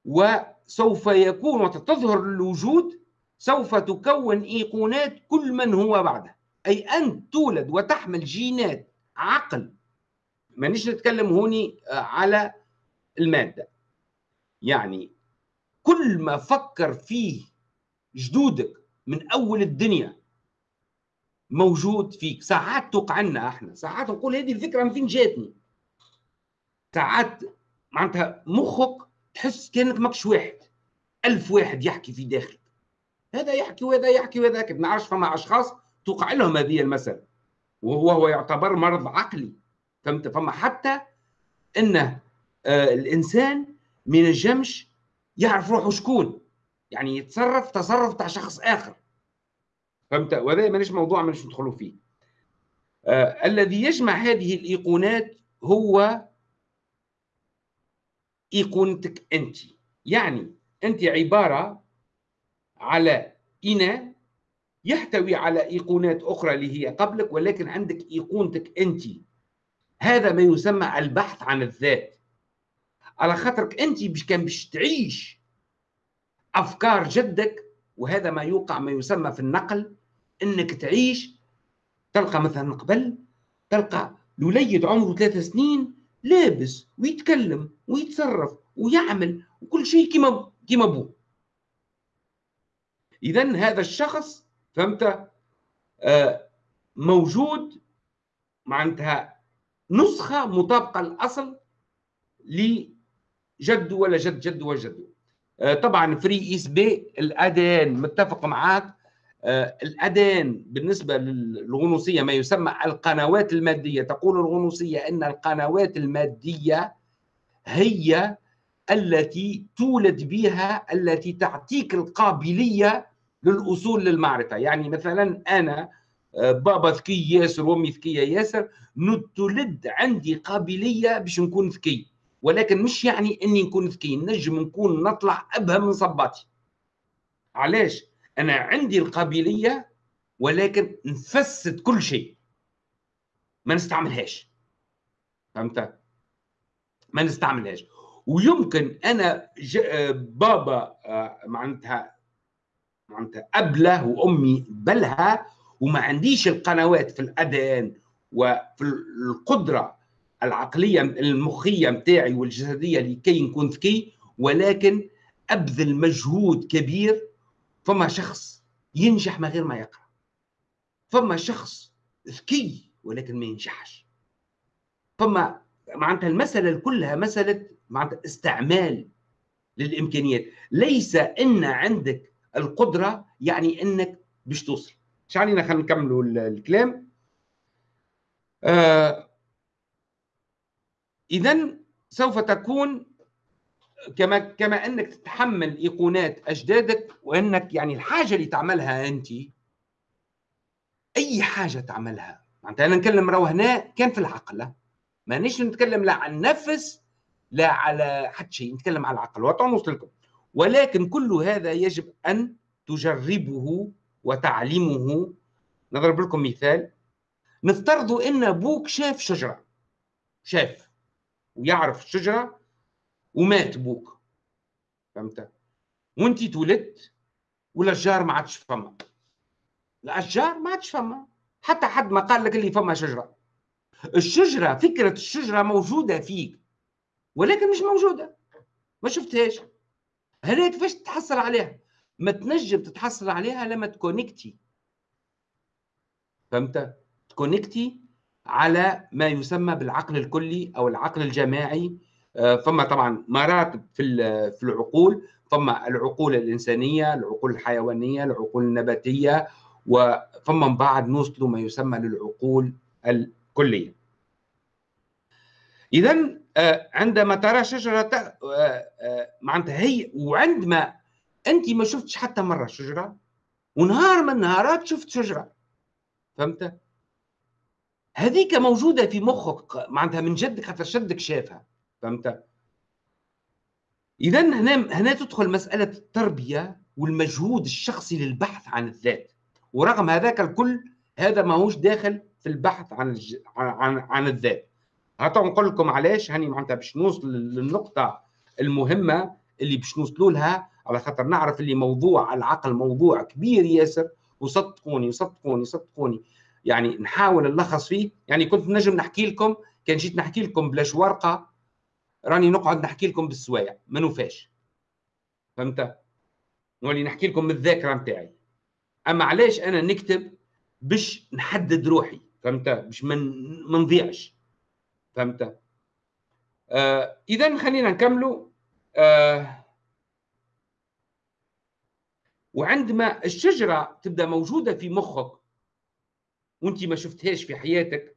وسوف يكون وتظهر الوجود سوف تكون إيقونات كل من هو بعده. أي انت تولد وتحمل جينات عقل. مانيش نتكلم هوني آه، على المادة. يعني كل ما فكر فيه جدودك من أول الدنيا موجود فيك. ساعات توقع عنا إحنا ساعات نقول هذه الفكرة من فين جاتني؟ ساعات معناتها مخك تحس كأنك ماكش واحد ألف واحد يحكي في داخلك. هذا يحكي وهذا يحكي وهذا يحكي. ما نعرفش فما أشخاص توقع لهم هذه المسألة. وهو هو يعتبر مرض عقلي. فهمت؟ فما حتى أنه آه الإنسان ما ينجمش يعرف روحه شكون. يعني يتصرف تصرف تاع شخص آخر. فهمت؟ وهذا مانيش موضوع مانيش ندخلوا فيه. آه الذي يجمع هذه الإيقونات هو إيقونتك أنت. يعني أنت عبارة على إناء يحتوي على إيقونات أخرى اللي هي قبلك ولكن عندك إيقونتك أنت. هذا ما يسمى البحث عن الذات. على خاطرك أنت باش كان باش تعيش أفكار جدك وهذا ما يوقع ما يسمى في النقل إنك تعيش تلقى مثلا قبل تلقى الوليد عمره ثلاث سنين لابس ويتكلم ويتصرف ويعمل وكل شيء كما كما ابوه اذا هذا الشخص فهمت؟ آه موجود معناتها نسخة مطابقة الاصل لجده ولا جد جده وجده آه طبعا فري اس بي الادان متفق معاك. آه، الأذان بالنسبة للغنوصية ما يسمى القنوات المادية. تقول الغنوصية أن القنوات المادية هي التي تولد بها التي تعطيك القابلية للأصول للمعرفة. يعني مثلا أنا آه، بابا ذكي ياسر وأمي ذكية ياسر نتولد عندي قابلية باش نكون ذكي. ولكن مش يعني إني نكون ذكي نجم نكون نطلع أبهم من صباتي. علاش؟ أنا عندي القابلية ولكن نفسد كل شيء. ما نستعملهاش. فهمت؟ ما نستعملهاش. ويمكن أنا بابا آه، معناتها معناتها أبله وأمي بلها وما عنديش القنوات في الادان وفي القدرة العقلية المخية متاعي والجسدية لكي نكون ذكي ولكن أبذل مجهود كبير. فما شخص ينجح من غير ما يقرأ. فما شخص ذكي ولكن ما ينجحش. فما معناتها المسألة كلها مسألة معناتها استعمال للإمكانيات. ليس إن عندك القدرة يعني إنك باش توصل. مش علينا؟ خلينا نكملوا الكلام. آه إذا سوف تكون كما كما أنك تتحمل إيقونات أجدادك وأنك يعني الحاجة اللي تعملها أنت أي حاجة تعملها. معناتها أنا نتكلم راهو هنا كان في العقل. مانيش نتكلم لا عن النفس لا على حد شيء نتكلم على العقل. وتعنوص لكم. ولكن كل هذا يجب أن تجربه وتعلمه. نضرب لكم مثال. نفترضوا إن أبوك شاف شجرة. شاف. ويعرف الشجره ومات بوك. فهمت؟ وانت تولدت والاشجار ما عادش فما. الاشجار ما عادش فما. حتى حد ما قال لك اللي فما شجرة. الشجرة فكرة الشجرة موجودة فيك ولكن مش موجودة. ما شفتهاش. هنا كيفاش تتحصل عليها؟ ما تنجم تتحصل عليها لما تكونكتي. فهمت؟ تكونكتي على ما يسمى بالعقل الكلي أو العقل الجماعي. آه، فما طبعا مراتب في في العقول فما العقول الإنسانية العقول الحيوانية العقول النباتية وفما من بعد نوصلوا ما يسمى للعقول الكلية. اذا آه، عندما ترى شجرة آه، معناتها هي وعندما أنت ما شفتش حتى مرة شجرة ونهار من النهارات شفت شجرة. فهمت؟ هذيك موجودة في مخك معناتها من جدك حتى شدك شافها فهمت؟ اذا هنا هنا تدخل مسألة التربية والمجهود الشخصي للبحث عن الذات. ورغم هذاك الكل هذا ماهوش داخل في البحث عن الج... عن عن الذات. هاتوا نقول لكم علاش هاني معناتها باش نوصل للنقطة المهمة اللي باش نوصلوا لها على خاطر نعرف اللي موضوع العقل موضوع كبير ياسر. وصدقوني صدقوني صدقوني. يعني نحاول نلخص فيه. يعني كنت نجم نحكي لكم كان جيت نحكي لكم بلاش ورقة راني نقعد نحكي لكم بالسوايع ما نوفاش. فهمت؟ نولي نحكي لكم من الذاكره نتاعي. أما علاش أنا نكتب باش نحدد روحي؟ فهمت؟ باش ما نضيعش. فهمت؟ آه اذا خلينا نكملوا. آه وعندما الشجرة تبدأ موجودة في مخك وانت ما شفتهاش في حياتك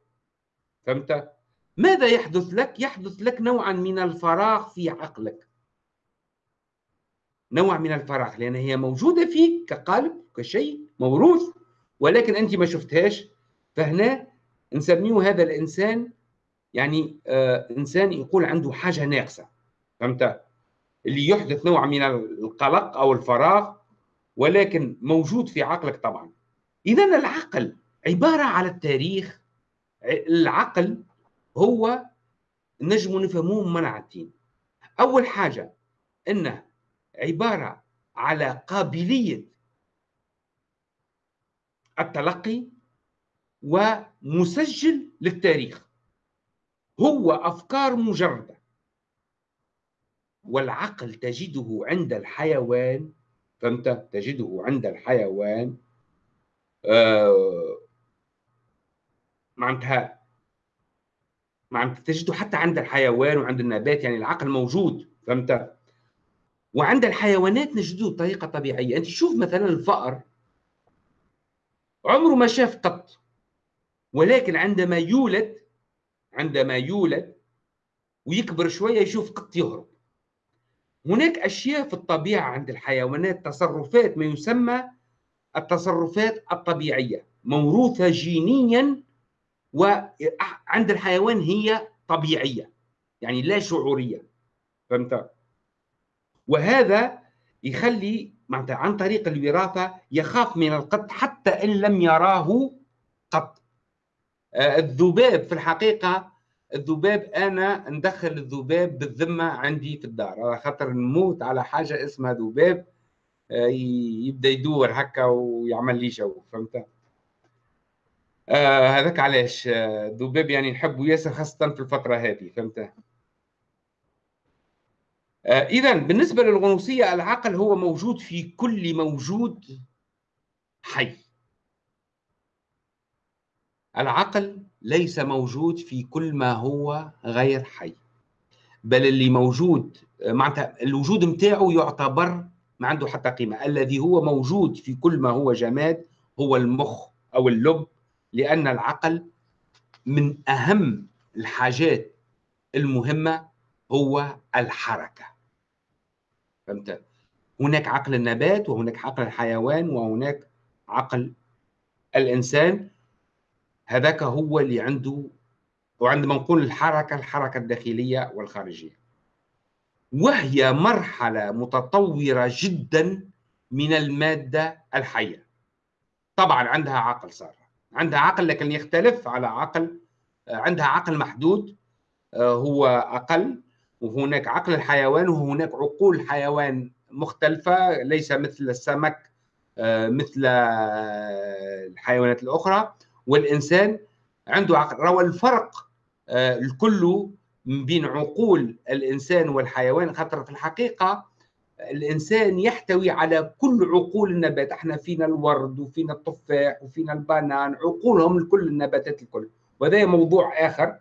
فهمت؟ ماذا يحدث لك؟ يحدث لك نوعا من الفراغ في عقلك. نوع من الفراغ لأن هي موجودة فيك كقالب كشيء موروث ولكن أنت ما شفتهاش. فهنا نسميه هذا الإنسان يعني آه إنسان يقول عنده حاجة ناقصة فهمت؟ اللي يحدث نوع من القلق أو الفراغ ولكن موجود في عقلك طبعا. اذا العقل عبارة على التاريخ العقل هو نجم نفهموه منعتين أول حاجة إنه عبارة على قابلية التلقي ومسجل للتاريخ. هو أفكار مجردة. والعقل تجده عند الحيوان. فهمت؟ تجده عند الحيوان. آه معناتها معناتها تجده حتى عند الحيوان وعند النبات يعني العقل موجود فهمت؟ وعند الحيوانات نجده بطريقة طبيعية. أنت شوف مثلا الفأر. عمره ما شاف قط. ولكن عندما يولد عندما يولد ويكبر شوية يشوف قط يهرب. هناك أشياء في الطبيعة عند الحيوانات تصرفات ما يسمى التصرفات الطبيعية موروثة جينيا وعند الحيوان هي طبيعية يعني لا شعورية فهمت؟ وهذا يخلي معناتها عن طريق الوراثة يخاف من القط حتى إن لم يراه قط. آه، الذباب في الحقيقة الذباب أنا ندخل الذباب بالذمة عندي في الدار على خاطر نموت على حاجة اسمها ذباب آه، يبدأ يدور هكا ويعمل لي جو فهمت؟ آه هذاك علاش؟ الذباب يعني نحبه ياسر خاصة في الفترة هذه فهمت؟ آه، إذا بالنسبة للغنوصية العقل هو موجود في كل موجود حي. العقل ليس موجود في كل ما هو غير حي. بل اللي موجود آه، معناتها الوجود متاعه يعتبر ما عنده حتى قيمة. الذي هو موجود في كل ما هو جماد هو المخ أو اللب لأن العقل من أهم الحاجات المهمة هو الحركة. فهمت؟ هناك عقل النبات وهناك عقل الحيوان وهناك عقل الإنسان. هذاك هو اللي عنده وعندما نقول الحركة الحركة الداخلية والخارجية. وهي مرحلة متطورة جدا من المادة الحية. طبعا عندها عقل صار. عندها عقل لكن يختلف على عقل عندها عقل محدود آه، هو أقل وهناك عقل الحيوان وهناك عقول حيوان مختلفة ليس مثل السمك آه، مثل آه، الحيوانات الأخرى. والإنسان عنده عقل روى الفرق آه، الكل بين عقول الإنسان والحيوان خاطر في الحقيقة. الإنسان يحتوي على كل عقول النبات. إحنا فينا الورد وفينا التفاح وفينا البنان عقولهم الكل النباتات الكل. وهذا موضوع آخر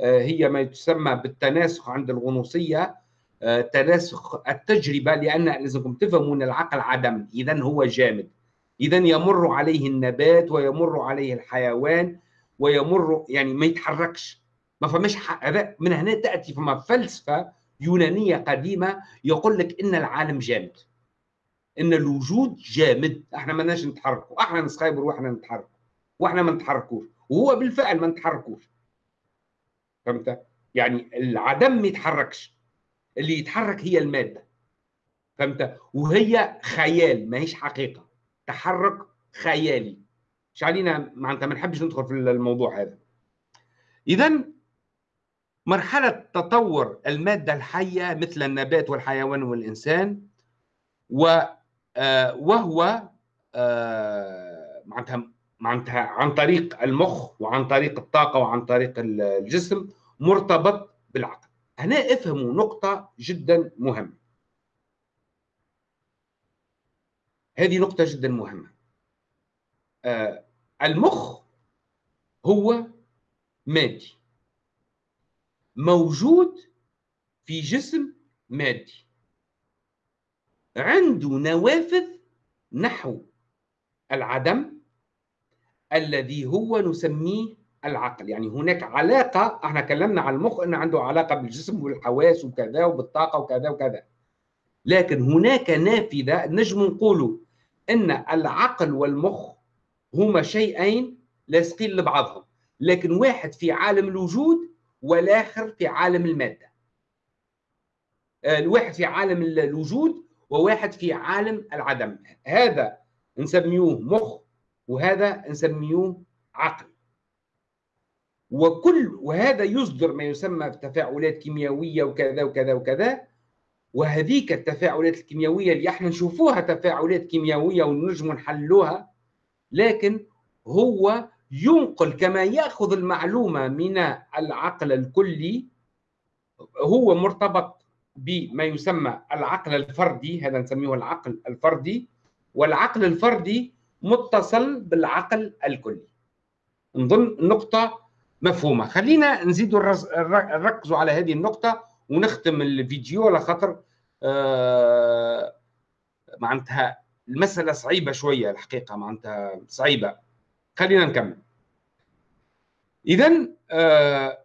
آه، هي ما تسمى بالتناسخ عند الغنوصية. آه، تناسخ التجربة لأن لازمكم تفهموا أن العقل عدم. اذا هو جامد. اذا يمر عليه النبات ويمر عليه الحيوان ويمر يعني ما يتحركش. ما فماش من هنا تأتي. فما فلسفة يونانية قديمة يقول لك إن العالم جامد. إن الوجود جامد. إحنا ما نتحركوا. إحنا نسخيبر وإحنا نتحرك وإحنا ما نتحركوش. وهو بالفعل ما نتحركوش. فهمت؟ يعني العدم ما يتحركش. اللي يتحرك هي المادة. فهمت؟ وهي خيال ما هيش حقيقة. تحرك خيالي. مش علينا معناتها ما نحبش ندخل في الموضوع هذا. اذا مرحلة تطور المادة الحية مثل النبات والحيوان والإنسان و آه، وهو آه، معناتها عن طريق المخ وعن طريق الطاقة وعن طريق الجسم مرتبط بالعقل. هنا افهموا نقطة جدا مهمة. هذه نقطة جدا مهمة. آه المخ هو مادي. موجود في جسم مادي. عنده نوافذ نحو العدم الذي هو نسميه العقل. يعني هناك علاقة إحنا كلمنا عن المخ إنه عنده علاقة بالجسم والحواس وكذا وبالطاقة وكذا وكذا. لكن هناك نافذة نجم نقولوا إن العقل والمخ هما شيئين لاصقين لبعضهم. لكن واحد في عالم الوجود والآخر في عالم المادة. الواحد في عالم الوجود وواحد في عالم العدم. هذا نسميوه مخ وهذا نسميه عقل. وكل وهذا يصدر ما يسمى تفاعلات كيميائيه وكذا وكذا وكذا. وهذيك التفاعلات الكيميائيه اللي إحنا نشوفوها تفاعلات كيميائيه ونجم نحلوها لكن هو ينقل كما يأخذ المعلومة من العقل الكلي هو مرتبط بما يسمى العقل الفردي هذا نسميه العقل الفردي والعقل الفردي متصل بالعقل الكلي. نظن نقطة مفهومة. خلينا نزيد نركزوا على هذه النقطة ونختم الفيديو على خاطر آه معناتها المسألة صعيبة شوية الحقيقة معناتها صعيبة. خلينا نكمل. إذا آه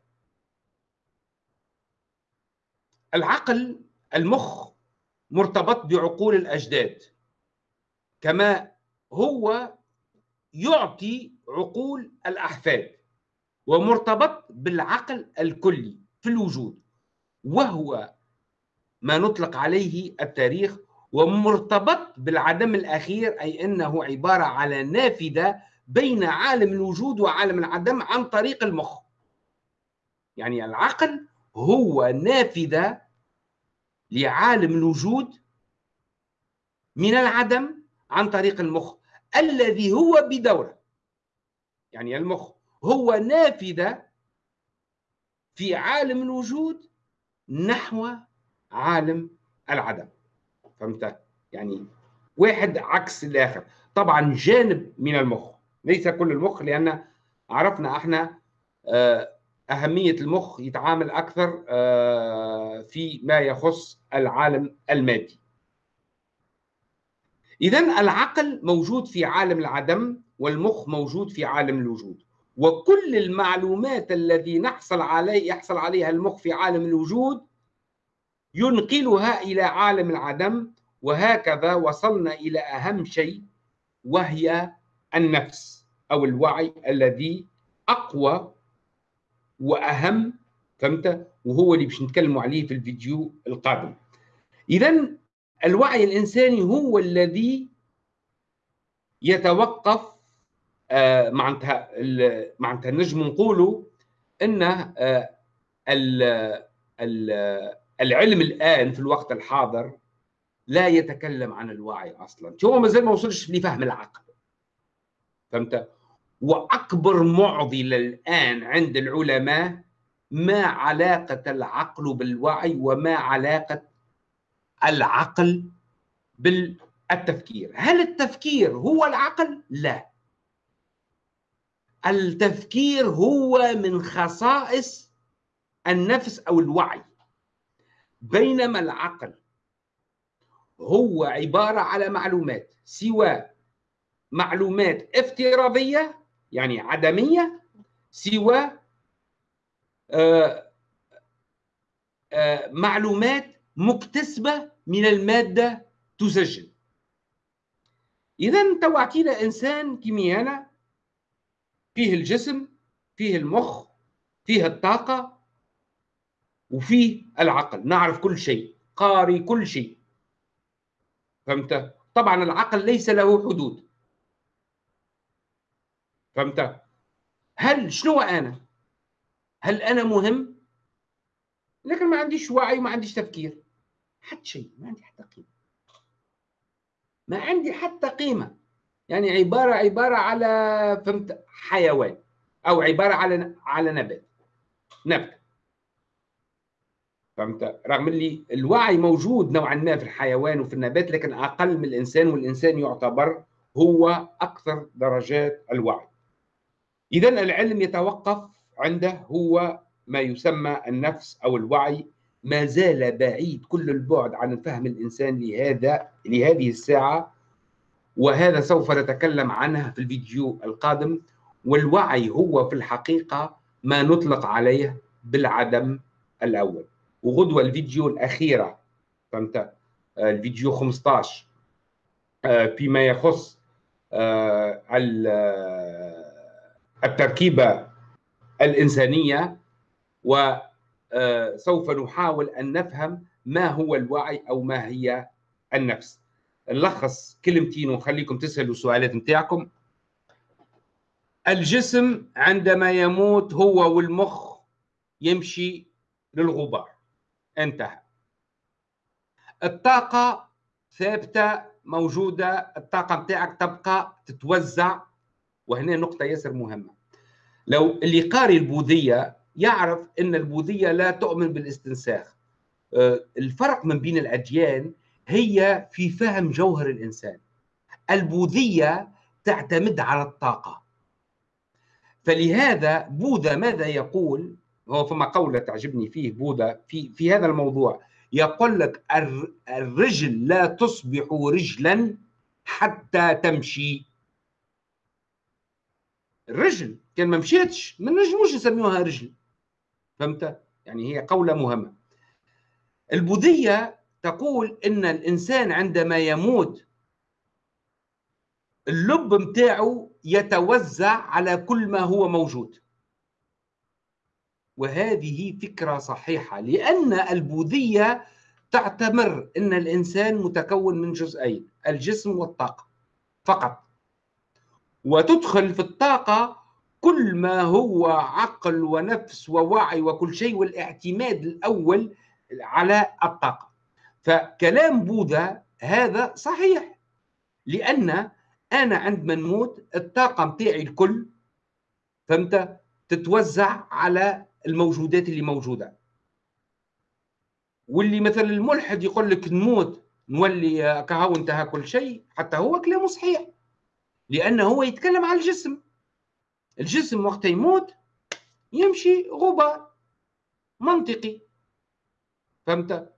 العقل المخ مرتبط بعقول الأجداد كما هو يعطي عقول الأحفاد ومرتبط بالعقل الكلي في الوجود وهو ما نطلق عليه التاريخ ومرتبط بالعدم الأخير أي أنه عبارة على نافذة بين عالم الوجود وعالم العدم عن طريق المخ. يعني العقل هو نافذة لعالم الوجود من العدم عن طريق المخ الذي هو بدورة. يعني المخ هو نافذة في عالم الوجود نحو عالم العدم. فهمت؟ يعني واحد عكس الآخر. طبعا جانب من المخ. ليس كل المخ لأن عرفنا إحنا آه، أهمية المخ يتعامل أكثر آه، في ما يخص العالم المادي. اذا العقل موجود في عالم العدم والمخ موجود في عالم الوجود. وكل المعلومات الذي نحصل عليه يحصل عليها المخ في عالم الوجود ينقلها إلى عالم العدم وهكذا وصلنا إلى أهم شيء وهي النفس. أو الوعي الذي أقوى وأهم فهمت؟ وهو اللي باش نتكلموا عليه في الفيديو القادم. اذا الوعي الإنساني هو الذي يتوقف آه معناتها معناتها نجم نقولوا إن آه العلم الآن في الوقت الحاضر لا يتكلم عن الوعي أصلا. هو مازال ما وصلش لفهم العقل. فهمت؟ وأكبر معضله الآن عند العلماء ما علاقة العقل بالوعي وما علاقة العقل بالتفكير. هل التفكير هو العقل؟ لا. التفكير هو من خصائص النفس أو الوعي. بينما العقل هو عبارة على معلومات سواء معلومات افتراضية يعني عدمية سوى آه، آه، معلومات مكتسبة من المادة تسجل. إذا تو اعطينا إنسان كيمي أنا فيه الجسم فيه المخ فيه الطاقة وفيه العقل. نعرف كل شيء قاري كل شيء. فهمت؟ طبعا العقل ليس له حدود. فهمت؟ هل شنو أنا؟ هل أنا مهم؟ لكن ما عنديش وعي وما عنديش تفكير. حتى شيء ما عندي حتى قيمة. ما عندي حتى قيمة. يعني عبارة عبارة على فهمت حيوان. أو عبارة على على نبات. نبته فهمت؟ رغم اللي الوعي موجود نوعا ما في الحيوان وفي النبات لكن أقل من الإنسان والإنسان يعتبر هو أكثر درجات الوعي. اذا العلم يتوقف عنده هو ما يسمى النفس أو الوعي. ما زال بعيد كل البعد عن الفهم الإنسان لهذا لهذه الساعة. وهذا سوف نتكلم عنه في الفيديو القادم. والوعي هو في الحقيقة ما نطلق عليه بالعدم الأول. وغدوة الفيديو الأخيرة فهمت؟ آه، الفيديو 15 آه، فيما يخص آه، التركيبة الإنسانية وسوف نحاول أن نفهم ما هو الوعي أو ما هي النفس. نلخص كلمتين ونخليكم تسألوا السؤالات نتاعكم. الجسم عندما يموت هو والمخ يمشي للغبار. انتهى. الطاقة ثابتة موجودة الطاقة متاعك تبقى تتوزع وهنا نقطة ياسر مهمة. لو اللي قاري البوذية يعرف أن البوذية لا تؤمن بالاستنساخ آه، الفرق من بين الأديان هي في فهم جوهر الإنسان. البوذية تعتمد على الطاقة. فلهذا بوذا ماذا يقول؟ هو فما قولة تعجبني فيه بوذا في في هذا الموضوع. يقول لك الرجل لا تصبح رجلا حتى تمشي. الرجل كان ما مشيتش ما نجموش نسميوها رجل. فهمت؟ يعني هي قولة مهمة. البوذية تقول إن الإنسان عندما يموت اللب متاعه يتوزع على كل ما هو موجود. وهذه فكرة صحيحة لأن البوذية تعتبر إن الإنسان متكون من جزئين الجسم والطاقة. فقط. وتدخل في الطاقة كل ما هو عقل ونفس ووعي وكل شيء والاعتماد الأول على الطاقة. فكلام بوذا هذا صحيح لأن أنا عندما نموت الطاقة متاعي الكل فهمت؟ تتوزع على الموجودات اللي موجودة. واللي مثلا الملحد يقول لك نموت نولي كهو انتهى كل شيء حتى هو كلامه صحيح. لأنه هو يتكلم على الجسم. الجسم وقت يموت يمشي غبار منطقي. فهمت؟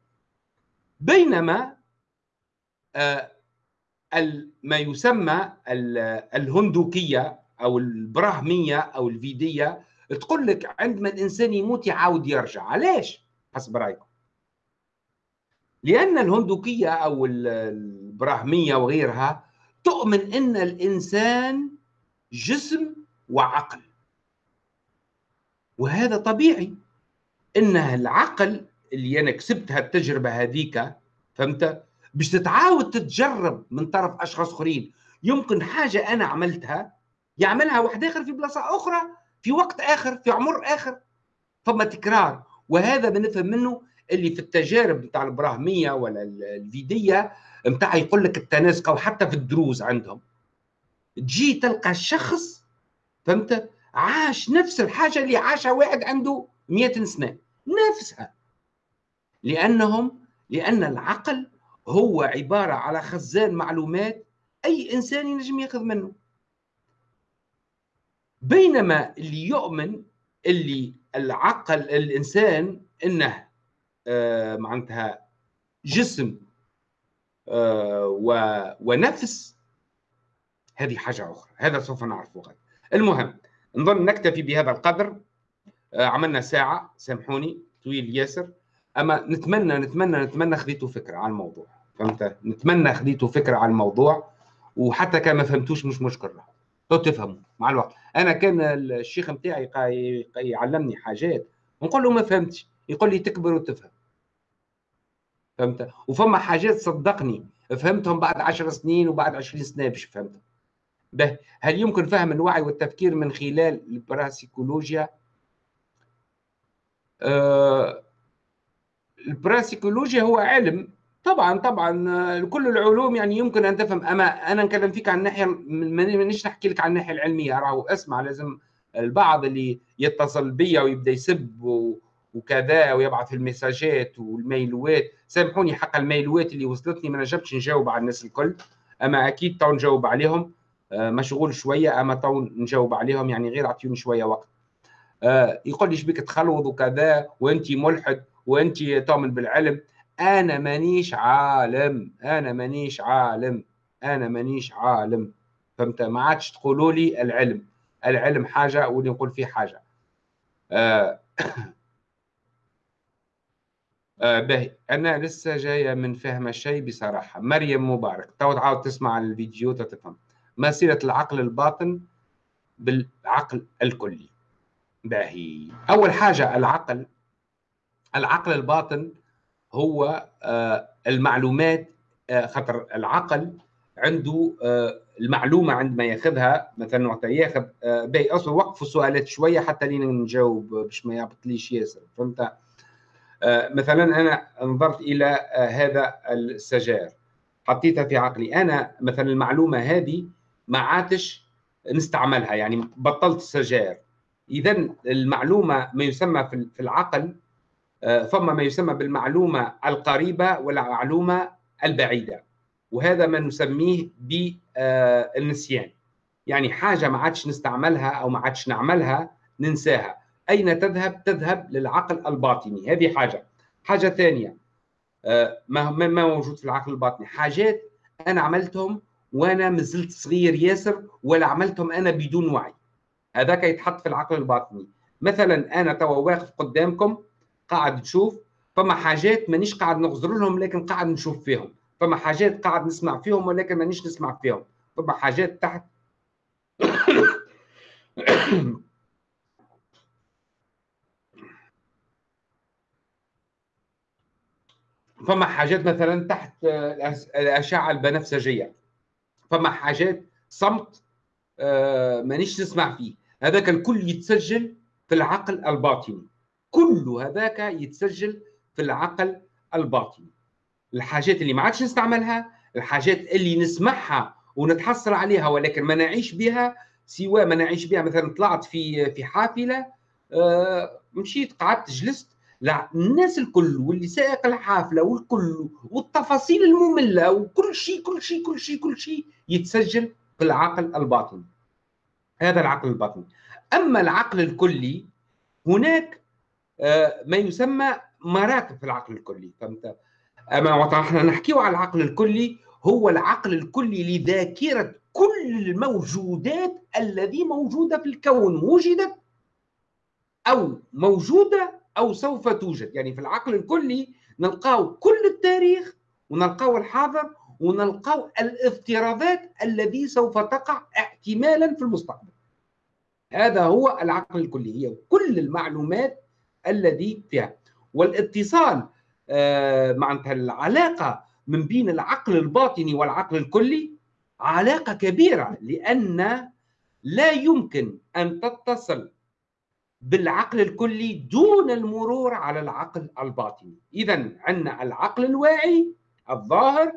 بينما آه ما يسمى الهندوكية أو البراهمية أو الفيدية تقول لك عندما الإنسان يموت يعاود يرجع. علاش؟ حسب رايكم لأن الهندوكية أو البراهمية وغيرها تؤمن إن الإنسان جسم وعقل. وهذا طبيعي. إن العقل اللي أنا كسبت هالتجربة هذيك فهمت؟ باش تتعاود تتجرب من طرف أشخاص آخرين. يمكن حاجة أنا عملتها يعملها واحد آخر في بلاصة أخرى في وقت آخر في عمر آخر. فما تكرار. وهذا بنفهم منه اللي في التجارب نتاع الابراهيميه ولا الفيدية نتاع يقول لك التناسق أو حتى في الدروز عندهم. تجي تلقى الشخص فهمت؟ عاش نفس الحاجة اللي عاشها واحد عنده 100 سنة. نفسها. لأنهم لأن العقل هو عبارة على خزان معلومات أي إنسان ينجم ياخذ منه. بينما اللي يؤمن اللي العقل الإنسان إنه معناتها جسم آه ونفس. هذه حاجة أخرى هذا سوف نعرفه غدا المهم نظن نكتفي بهذا القدر. آه عملنا ساعة سامحوني طويل ياسر. أما نتمنى نتمنى نتمنى خذيتوا فكرة على الموضوع. فهمت؟ نتمنى خذيتوا فكرة على الموضوع وحتى كان ما فهمتوش مش مشكله تو تفهموا مع الوقت. أنا كان الشيخ نتاعي يعلمني حاجات نقول له ما فهمتش. يقول لي تكبر وتفهم. فهمت؟ وفما حاجات صدقني. فهمتهم بعد عشر سنين وبعد عشرين سنة باش فهمتهم به هل يمكن فهم الوعي والتفكير من خلال الباراسيكولوجيا أه الباراسيكولوجيا هو علم. طبعا طبعا كل العلوم يعني يمكن أن تفهم. أما أنا نكلم فيك عن الناحية مانيش نحكي لك عن الناحية العلمية. راهو اسمع لازم البعض اللي يتصل بيا ويبدأ يسب وكذا ويبعث المساجات والميلوات. سامحوني حق الميلوات اللي وصلتني ما نجمتش نجاوب على الناس الكل. أما أكيد تو نجاوب عليهم. آه، مشغول شوية أما تو نجاوب عليهم يعني غير اعطيوني شوية وقت. آه، يقول لي شبيك تخلوض وكذا وانت ملحد وانت تؤمن بالعلم. أنا مانيش عالم أنا مانيش عالم أنا مانيش عالم. فهمت؟ ما عادش تقولوا لي العلم. العلم حاجة واللي نقول فيه حاجة. آه آه باهي. أنا لسه جاية من فهم الشيء بصراحة. مريم مبارك. تو تعاود تسمع الفيديو تفهم ما صله العقل الباطن بالعقل الكلي. باهي. أول حاجة العقل. العقل الباطن هو آه، المعلومات آه، خاطر العقل عنده المعلومة عندما ياخذها مثلا وقت ياخذ باهي. أصلا وقفوا السؤالات شوية حتى لين نجاوب باش ما يعبطليش ياسر. فهمت؟ مثلا أنا نظرت إلى هذا السجاير. حطيتها في عقلي. أنا مثلا المعلومة هذه ما عادش نستعملها يعني بطلت السجاير اذا المعلومة ما يسمى في العقل آه، ثم ما يسمى بالمعلومة القريبة والمعلومة البعيدة. وهذا ما نسميه بالنسيان يعني حاجة ما عادش نستعملها أو ما عادش نعملها ننساها. أين تذهب؟ تذهب للعقل الباطني. هذه حاجة. حاجة ثانية. آه، ما ما موجود في العقل الباطني. حاجات أنا عملتهم وأنا مازلت صغير ياسر ولا عملتهم أنا بدون وعي. هذاك يتحط في العقل الباطني. مثلا أنا توا واقف قدامكم قاعد تشوف فما حاجات مانيش قاعد نغزر لهم لكن قاعد نشوف فيهم. فما حاجات قاعد نسمع فيهم ولكن مانيش نسمع فيهم. فما حاجات تحت. فما حاجات مثلا تحت الأشعة البنفسجية. فما حاجات صمت آه، مانيش نسمع فيه. هذاك الكل يتسجل في العقل الباطني. كل هذاك يتسجل في العقل الباطني. الحاجات اللي ما عادش نستعملها الحاجات اللي نسمعها ونتحصل عليها ولكن ما نعيش بها سواء ما نعيش بها مثلا طلعت في في حافلة آه، مشيت قعدت جلست لا الناس الكل واللي سائق الحافلة والكل والتفاصيل المملة وكل شيء كل شيء كل شيء كل شيء يتسجل في العقل الباطني هذا العقل الباطني أما العقل الكلي هناك آه، ما يسمى مراتب في العقل الكلي. فهمت؟ أما إحنا نحكيه على العقل الكلي هو العقل الكلي لذاكرة كل الموجودات الذي موجودة في الكون وجدت أو موجودة أو سوف توجد. يعني في العقل الكلي نلقاو كل التاريخ ونلقاو الحاضر ونلقاو الافتراضات الذي سوف تقع احتمالا في المستقبل. هذا هو العقل الكلي هي كل المعلومات الذي فيها. والاتصال آه، معناتها العلاقة من بين العقل الباطني والعقل الكلي علاقة كبيرة لأن لا يمكن أن تتصل بالعقل الكلي دون المرور على العقل الباطني. إذا عندنا العقل الواعي الظاهر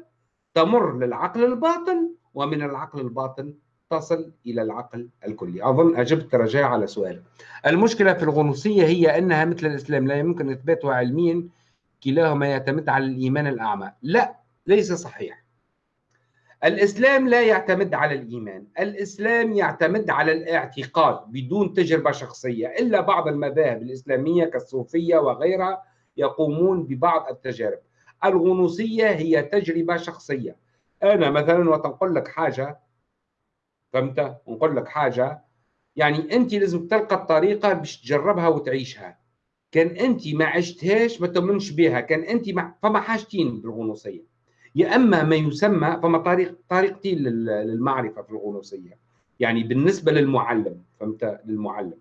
تمر للعقل الباطن ومن العقل الباطن تصل إلى العقل الكلي. أظن أجبت رجاء على سؤال. المشكلة في الغنوصية هي أنها مثل الإسلام لا يمكن إثباتها علميا كلاهما يعتمد على الإيمان الأعمى. لا ليس صحيح. الإسلام لا يعتمد على الإيمان الإسلام يعتمد على الاعتقاد بدون تجربة شخصية إلا بعض المذاهب الإسلامية كالصوفية وغيرها يقومون ببعض التجارب. الغنوصية هي تجربة شخصية. أنا مثلا وتنقل لك حاجة فهمت؟ نقول لك حاجة يعني أنت لازم تلقى الطريقة باش تجربها وتعيشها. كان أنت ما عشتهاش ما تؤمنش بها كان أنت مع... فما حاجتين بالغنوصية. يا أما ما يسمى فما طريق طريقتين للمعرفة في الغنوصية. يعني بالنسبة للمعلم فهمت؟ للمعلم.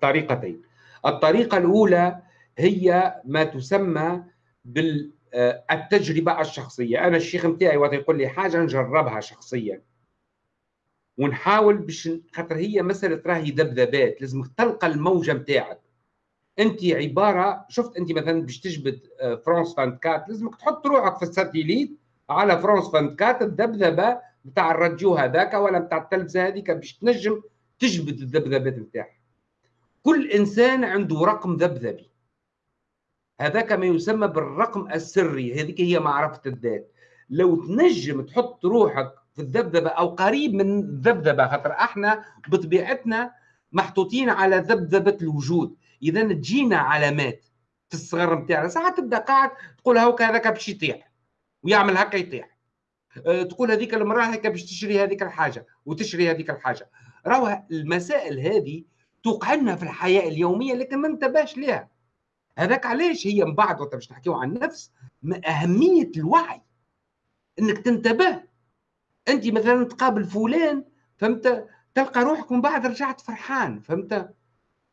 طريقتين. الطريقة الأولى هي ما تسمى بالتجربه الشخصية. أنا الشيخ نتاعي وقت يقول لي حاجة نجربها شخصيا. ونحاول باش خاطر هي مسألة راهي ذبذبات. لازم تلقى الموجة نتاعك انت عبارة شفت انت مثلا باش تجبد آه، فرانس 24 لازمك تحط روحك في الساتيليت على فرانس 24 الذبذبة بتاع الراديو هذاك ولا بتاع التلفزة هذيك باش تنجم تجبد الذبذبات نتاعها كل إنسان عنده رقم ذبذبي. هذاك ما يسمى بالرقم السري هذيك هي معرفة الذات. لو تنجم تحط روحك في الذبذبة أو قريب من الذبذبة خاطر إحنا بطبيعتنا محطوطين على ذبذبة الوجود. اذا تجينا علامات في الصغر نتاعنا ساعات تبدأ قاعد تقول هاكا هذاك باش يطيح. ويعمل هكا يطيح. أه تقول هذيك المرأة هكا باش تشري هذيك الحاجة وتشري هذيك الحاجة. راهو المسائل هذه توقع لنا في الحياة اليومية لكن ما انتبهش لها هذاك علاش هي من بعد وقت باش نحكيو عن النفس أهمية الوعي. إنك تنتبه. أنت مثلا تقابل فلان فهمت؟ تلقى روحك من بعد رجعت فرحان فهمت؟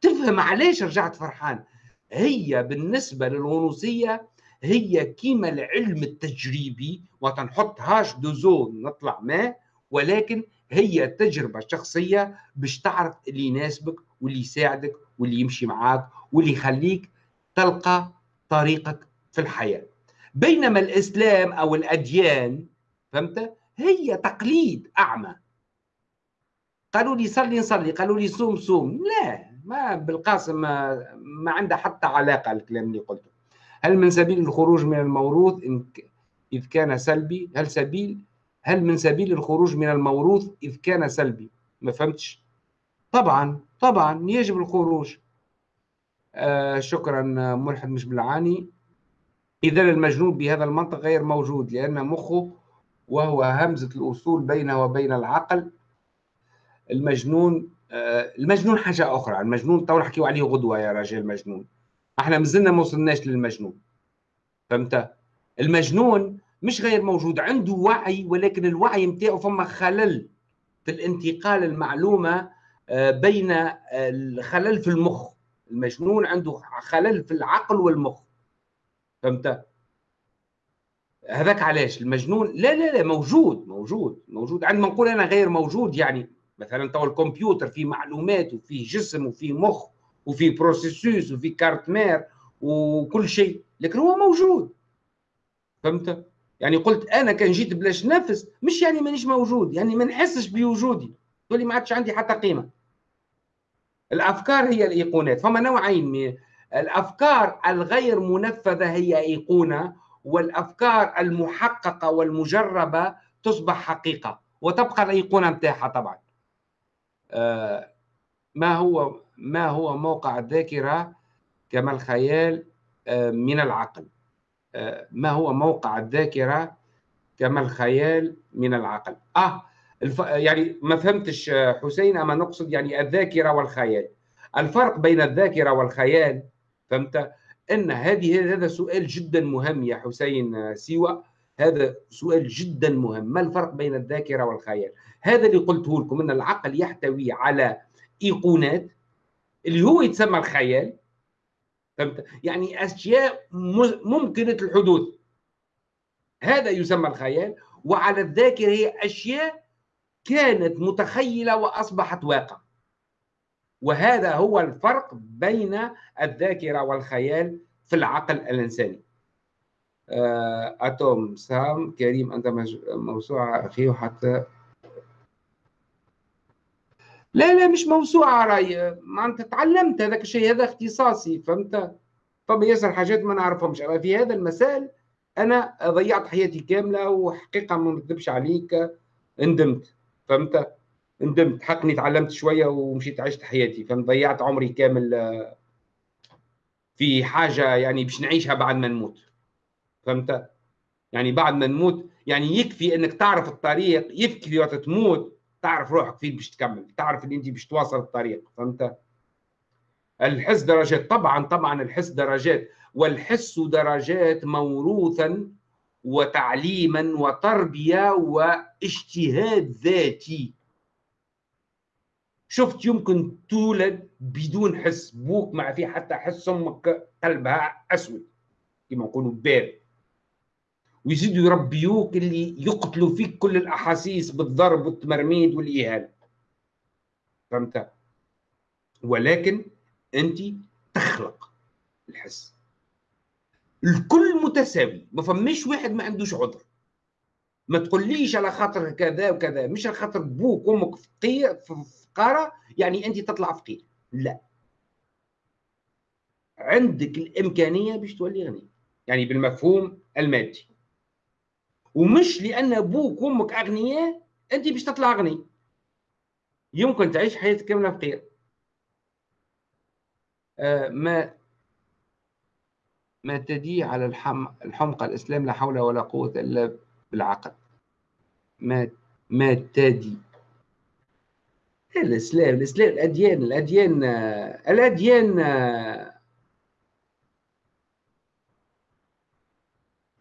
تفهم علاش رجعت فرحان. هي بالنسبة للغنوصية هي كيما العلم التجريبي وتنحط هاش دوزون نطلع ما ولكن هي تجربة شخصية باش تعرف اللي يناسبك واللي يساعدك واللي يمشي معاك واللي يخليك تلقى طريقك في الحياة. بينما الإسلام أو الأديان فهمت؟ هي تقليد أعمى. قالوا لي صلي نصلي قالوا لي صوم صوم. لا. ما بالقاسم ما, ما عنده حتى علاقة الكلام اللي قلته. هل من سبيل الخروج من الموروث؟ إن إذ كان سلبي. هل سبيل؟ هل من سبيل الخروج من الموروث؟ إذ كان سلبي. ما فهمتش؟ طبعا طبعا يجب الخروج. آه شكرا ملحد مش بالعاني. إذا المجنون بهذا المنطق غير موجود لأن مخه وهو همزة الأصول بينه وبين العقل. المجنون المجنون حاجة أخرى. المجنون تو نحكيو عليه غدوة يا رجال مجنون إحنا مازلنا ما وصلناش للمجنون. فهمت؟ المجنون مش غير موجود عنده وعي ولكن الوعي نتاعو فما خلل في الانتقال المعلومة آه، بين الخلل في المخ. المجنون عنده خلل في العقل والمخ. فهمت؟ هذاك علاش؟ المجنون لا لا لا موجود موجود موجود. عندما نقول أنا غير موجود يعني مثلا تو الكمبيوتر فيه معلومات وفيه جسم وفيه مخ وفيه processeur وفيه carte mère وكل شيء لكن هو موجود. فهمت؟ يعني قلت أنا كان جيت بلاش نفس مش يعني مانيش موجود يعني ما نحسش بوجودي. تقول لي ما عادش عندي حتى قيمة. الأفكار هي الإيقونات. فما نوعين من الأفكار الغير منفذة هي إيقونة والأفكار المحققة والمجربة تصبح حقيقة وتبقى الإيقونة نتاعها طبعا. ما هو ما هو موقع الذاكرة كما الخيال آه، من العقل؟ آه، ما هو موقع الذاكرة كما الخيال من العقل؟ آه الف... يعني ما فهمتش حسين أما نقصد يعني الذاكرة والخيال. الفرق بين الذاكرة والخيال فهمت؟ إن هذه هذا سؤال جدا مهم يا حسين سيوة. هذا سؤال جدا مهم. ما الفرق بين الذاكرة والخيال؟ هذا اللي قلته لكم إن العقل يحتوي على إيقونات اللي هو يتسمى الخيال فهمت؟ يعني أشياء ممكنة الحدوث. هذا يسمى الخيال وعلى الذاكرة هي أشياء كانت متخيلة وأصبحت واقع. وهذا هو الفرق بين الذاكرة والخيال في العقل الإنساني. آه، أتوم سام كريم أنت موسوعة أخي وحتى لا لا مش موسوعة راي انت تعلمت هذاك الشيء هذا اختصاصي فهمت؟ طب ياسر حاجات ما نعرفهمش. أما في هذا المسائل أنا ضيعت حياتي كاملة وحقيقة ما نكذبش عليك ندمت فهمت؟ ندمت. حقني تعلمت شوية ومشيت عشت حياتي فهمت؟ ضيعت عمري كامل في حاجة يعني باش نعيشها بعد ما نموت فهمت؟ يعني بعد ما نموت يعني يكفي أنك تعرف الطريق يكفي وقت تموت تعرف روحك فين باش تكمل تعرف ان انت باش تواصل الطريق فهمت؟ الحس درجات طبعا طبعا الحس درجات والحس درجات موروثا وتعليما وتربية واجتهاد ذاتي. شفت يمكن تولد بدون حس بوك ما في حتى حس أمك قلبها أسود كما نقولوا بارد. ويزيدوا يربيوك اللي يقتلوا فيك كل الأحاسيس بالضرب والتمرميد والاهانه فهمت؟ ولكن أنت تخلق الحس. الكل متساوي. ما فماش واحد ما عندوش عذر. ما تقوليش على خاطر كذا وكذا. مش على خاطر بوك وامك فقير فقارة. يعني أنت تطلع فقير لا. عندك الإمكانية باش تولي غني. يعني بالمفهوم المادي. ومش لأن أبوك وأمك أغنياء أنت باش تطلع غني يمكن تعيش حياتك كاملة فقير آه ما ما تدي على الحم الحمقى الإسلام لا حول ولا قوة إلا بالعقل. ما ما تدي. الإسلام الإسلام الأديان الأديان الأديان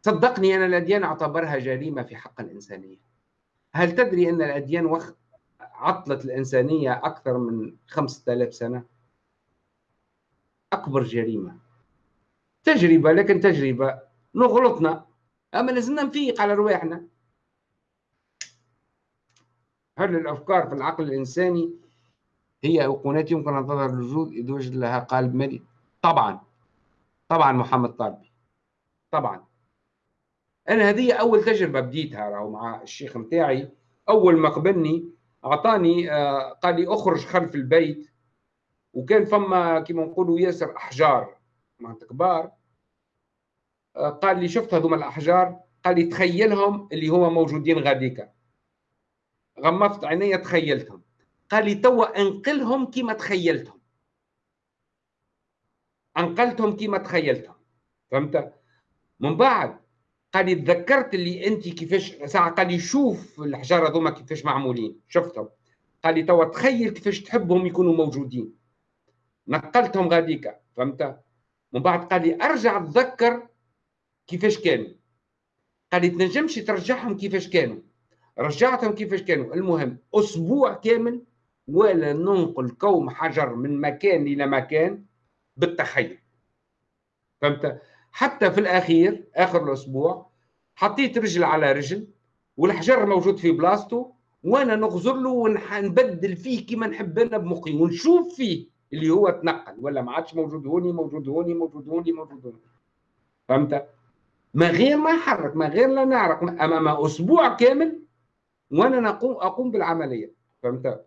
صدقني أنا الأديان اعتبرها جريمة في حق الإنسانية. هل تدري أن الأديان وخ... عطلت الإنسانية أكثر من 5000 سنة؟ أكبر جريمة. تجربة لكن تجربة. نغلطنا. أما لازمنا نفيق على رواحنا. هل الأفكار في العقل الإنساني هي أيقونات يمكن أن تظهر الوجود إذا وجد لها قالب مالي طبعا. طبعا محمد طالبي طبعا. أنا هذه أول تجربة بديتها راهو مع الشيخ متاعي. أول ما قبلني أعطاني آه، قال لي أخرج خلف البيت. وكان فما كما نقولوا ياسر أحجار معناتها كبار. آه، قال لي شفت هذوما الأحجار؟ قال لي تخيلهم اللي هو موجودين غاديكا. غمضت عيني تخيلتهم. قال لي توا أنقلهم كيما تخيلتهم. أنقلتهم كيما تخيلتهم. فهمت؟ من بعد قال لي تذكرت اللي أنت كيفاش ساعه قال لي شوف الحجاره هذوما كيفاش معمولين. شفتهم. قال لي توا تخيل كيفاش تحبهم يكونوا موجودين. نقلتهم غاديكا فهمت؟ من بعد قال لي أرجع تذكر كيفاش كانوا. قال لي تنجمش ترجعهم كيفاش كانوا. رجعتهم كيفاش كانوا. المهم أسبوع كامل ولا ننقل كوم حجر من مكان إلى مكان بالتخيل. فهمت؟ حتى في الأخير آخر الأسبوع حطيت رجل على رجل والحجر موجود في بلاصته وأنا نغزر له ونبدل فيه كما نحب أنا بمخي ونشوف فيه اللي هو تنقل ولا ما عادش موجود هوني موجود هوني موجود هوني موجود هوني فهمت؟ ما غير ما يحرك ما غير لا نعرف امام أسبوع كامل وأنا نقوم أقوم بالعملية فهمت؟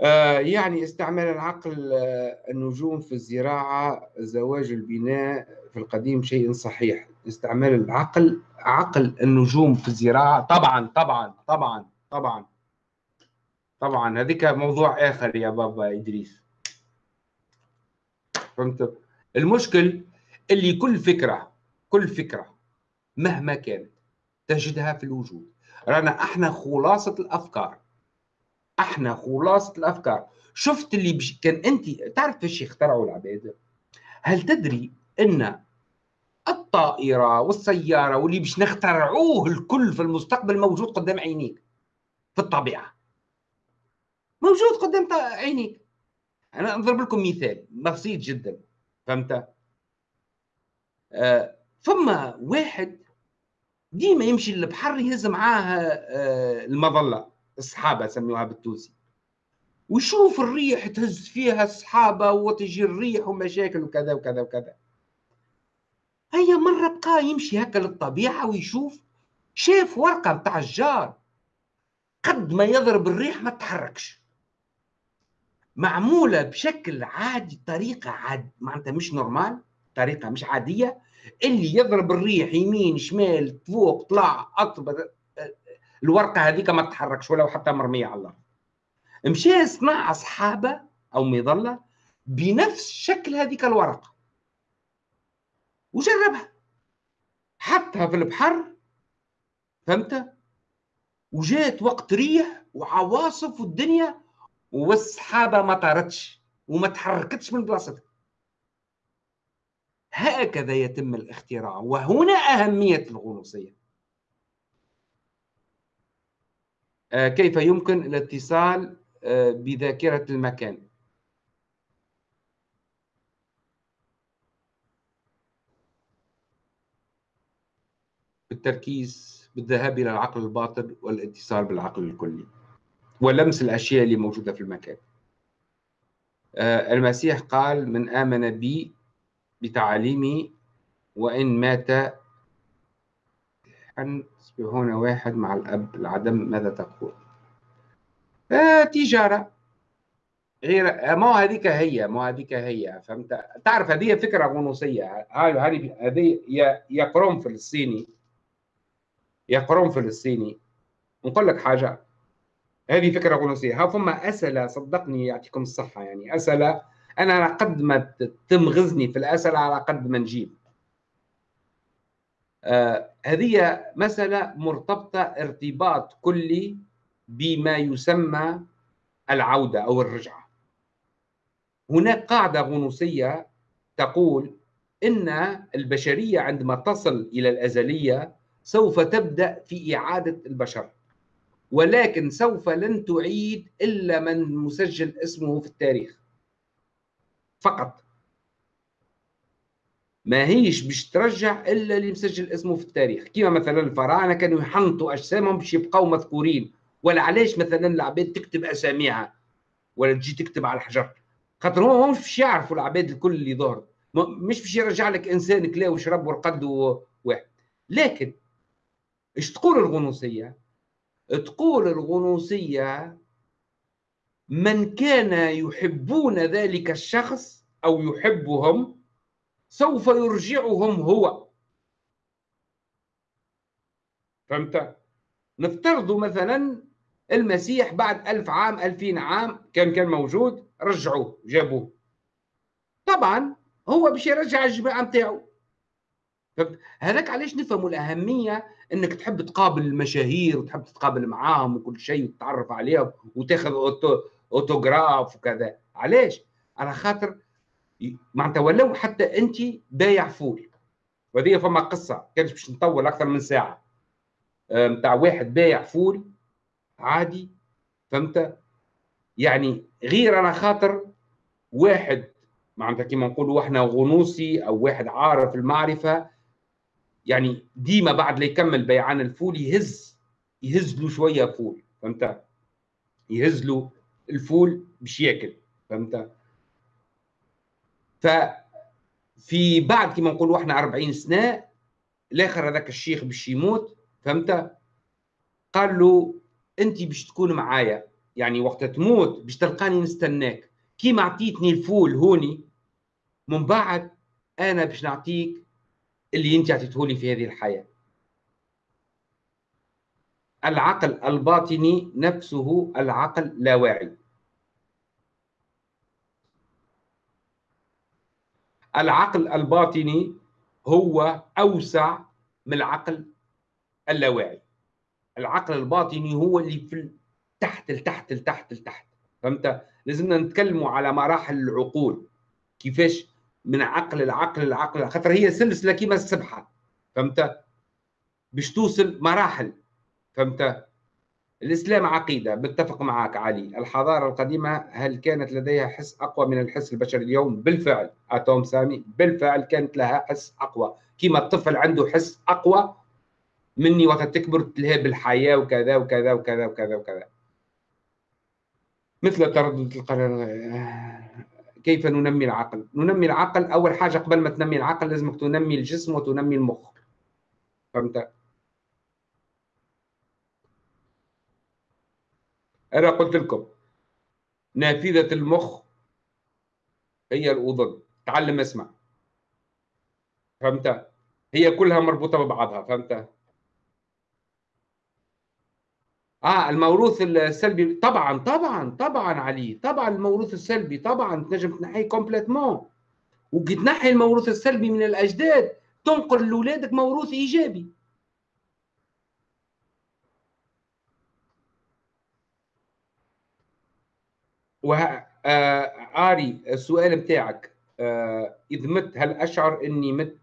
آه يعني استعمال العقل آه النجوم في الزراعة زواج البناء في القديم شيء صحيح استعمال العقل عقل النجوم في الزراعة. طبعا طبعا طبعا طبعا. طبعا. هذيك موضوع آخر يا بابا إدريس. فهمت؟ المشكل اللي كل فكرة كل فكرة مهما كانت تجدها في الوجود. رانا إحنا خلاصة الأفكار. إحنا خلاصة الأفكار. شفت اللي بش... كان انت تعرف إيش اخترعوا العباد؟ هل تدري ان الطائرة والسيارة واللي باش نخترعوه الكل في المستقبل موجود قدام عينيك في الطبيعة. موجود قدام عينيك. أنا اضرب لكم مثال بسيط جدا فهمت؟ آه واحد ديما يمشي للبحر يهز معاه آه المظلة الصحابة سموها بالتونسي. ويشوف الريح تهز فيها الصحابة وتجي الريح ومشاكل وكذا وكذا وكذا. هيا مرة بقى يمشي هكا للطبيعة ويشوف؟ شاف ورقة بتاع الجار. قد ما يضرب الريح ما تتحركش معمولة بشكل عادي طريقة عاد معناتها مش نورمال طريقة مش عادية. اللي يضرب الريح يمين شمال فوق طلع أطب الورقة هذيك ما تتحركش ولو حتى مرمية على الأرض. مشى صنع أصحابه أو مظلة بنفس شكل هذيك الورقة. وجربها. حطها في البحر فهمت؟ وجات وقت ريح وعواصف والدنيا والسحابه ما طارتش وما تحركتش من بلاصتها. هكذا يتم الاختراع وهنا أهمية الغنوصية. آه كيف يمكن الاتصال آه بذاكرة المكان؟ بالتركيز بالذهاب إلى العقل الباطن والاتصال بالعقل الكلي ولمس الأشياء اللي موجودة في المكان. آه، المسيح قال من آمن بي بتعاليمي وإن مات أن هنا واحد مع الأب العدم ماذا تقول؟ آه تجارة. غير ما هذيك هي ما هذيك هي فهمت؟ تعرف هذه فكرة غنوصية. هذه هذه يا يا قرنفل الصيني. يا قرون فلسطيني. نقول لك حاجة هذه فكرة غنوصيه ها فما أسئلة صدقني يعطيكم الصحة يعني. أسئلة أنا على قد ما تمغزني في الأسئلة على قد ما نجيب. آه هذه مسألة مرتبطة ارتباط كلي بما يسمى العودة أو الرجعة. هناك قاعدة غنوصيه تقول إن البشرية عندما تصل إلى الأزلية سوف تبدأ في إعادة البشر. ولكن سوف لن تعيد إلا من مسجل اسمه في التاريخ. فقط. ما هيش باش ترجع إلا اللي مسجل اسمه في التاريخ. كما مثلا الفراعنة كانوا يحنطوا أجسامهم باش يبقوا مذكورين. ولا علاش مثلا العباد تكتب أساميها؟ ولا تجي تكتب على الحجر؟ خاطر هم مش باش يعرفوا العباد الكل اللي ظهر مش باش يرجع لك إنسان كلا وشرب ورقد واحد لكن إيش تقول الغنوصية؟ تقول الغنوصية من كان يحبون ذلك الشخص أو يحبهم سوف يرجعهم هو فهمت؟ نفترض مثلا المسيح بعد ألف عام ألفين عام كان كان موجود رجعوه جابوه طبعا هو باش يرجع الجماعة نتاعو هذاك علاش نفهموا الأهمية إنك تحب تقابل المشاهير وتحب تتقابل معاهم وكل شيء وتتعرف عليهم وتاخذ auto autographe وكذا. علاش؟ على خاطر معناتها ولو حتى أنت بايع فول. وهذه فما قصة كانت باش نطول أكثر من ساعة. نتاع واحد بايع فول عادي فهمت؟ يعني غير أنا خاطر واحد معناتها كيما نقولوا إحنا غنوصي أو واحد عارف المعرفة يعني ديما بعد لا يكمل بيعان الفول يهز يهز له شوية فول فهمت؟ يهز له الفول باش ياكل فهمت؟ ف في بعد كما نقولوا إحنا 40 سنة الآخر هذاك الشيخ باش يموت فهمت؟ قال له أنت باش تكون معايا يعني وقت تموت باش تلقاني نستناك كيما اعطيتني الفول هوني من بعد أنا باش نعطيك اللي انت اعطيته لي في هذه الحياة. العقل الباطني نفسه العقل لا واعي العقل الباطني هو أوسع من العقل اللاواعي. العقل الباطني هو اللي في تحت لتحت لتحت لتحت. فهمت؟ لازمنا نتكلموا على مراحل العقول. كيفاش من عقل العقل العقل خاطر هي سلسله كيما السبحة فهمت؟ باش توصل مراحل فهمت؟ الإسلام عقيدة بتفق معك علي. الحضارة القديمة هل كانت لديها حس أقوى من الحس البشري اليوم؟ بالفعل. أتوم سامي بالفعل كانت لها حس أقوى. كيما الطفل عنده حس أقوى مني وقت تكبر تلهي بالحياة وكذا وكذا وكذا وكذا وكذا. مثل تردد القرار. كيف ننمي العقل؟ ننمي العقل أول حاجة قبل ما تنمي العقل لازمك تنمي الجسم وتنمي المخ فهمت؟ أنا قلت لكم نافذة المخ هي الأذن تعلم اسمع فهمت؟ هي كلها مربوطة ببعضها فهمت؟ آه الموروث السلبي. طبعا طبعا طبعا علي طبعا الموروث السلبي طبعا تنجم تنحيه كومبليتمون وكي تنحي الموروث السلبي من الأجداد تنقل لاولادك موروث إيجابي. و آه آري السؤال بتاعك آه إذ مت هل أشعر إني مت؟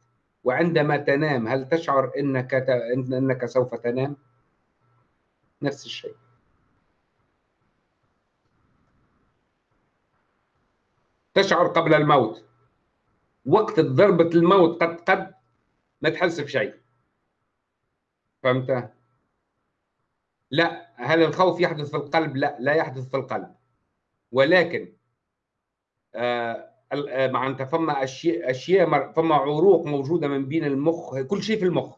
وعندما تنام هل تشعر إنك ت... إنك سوف تنام؟ نفس الشيء. تشعر قبل الموت. وقت ضربة الموت قد قد ما تحس بشيء. فهمت؟ لا هل الخوف يحدث في القلب؟ لا لا يحدث في القلب. ولكن آه, آه، معناتها فما أشياء أشياء فما عروق موجودة من بين المخ كل شيء في المخ.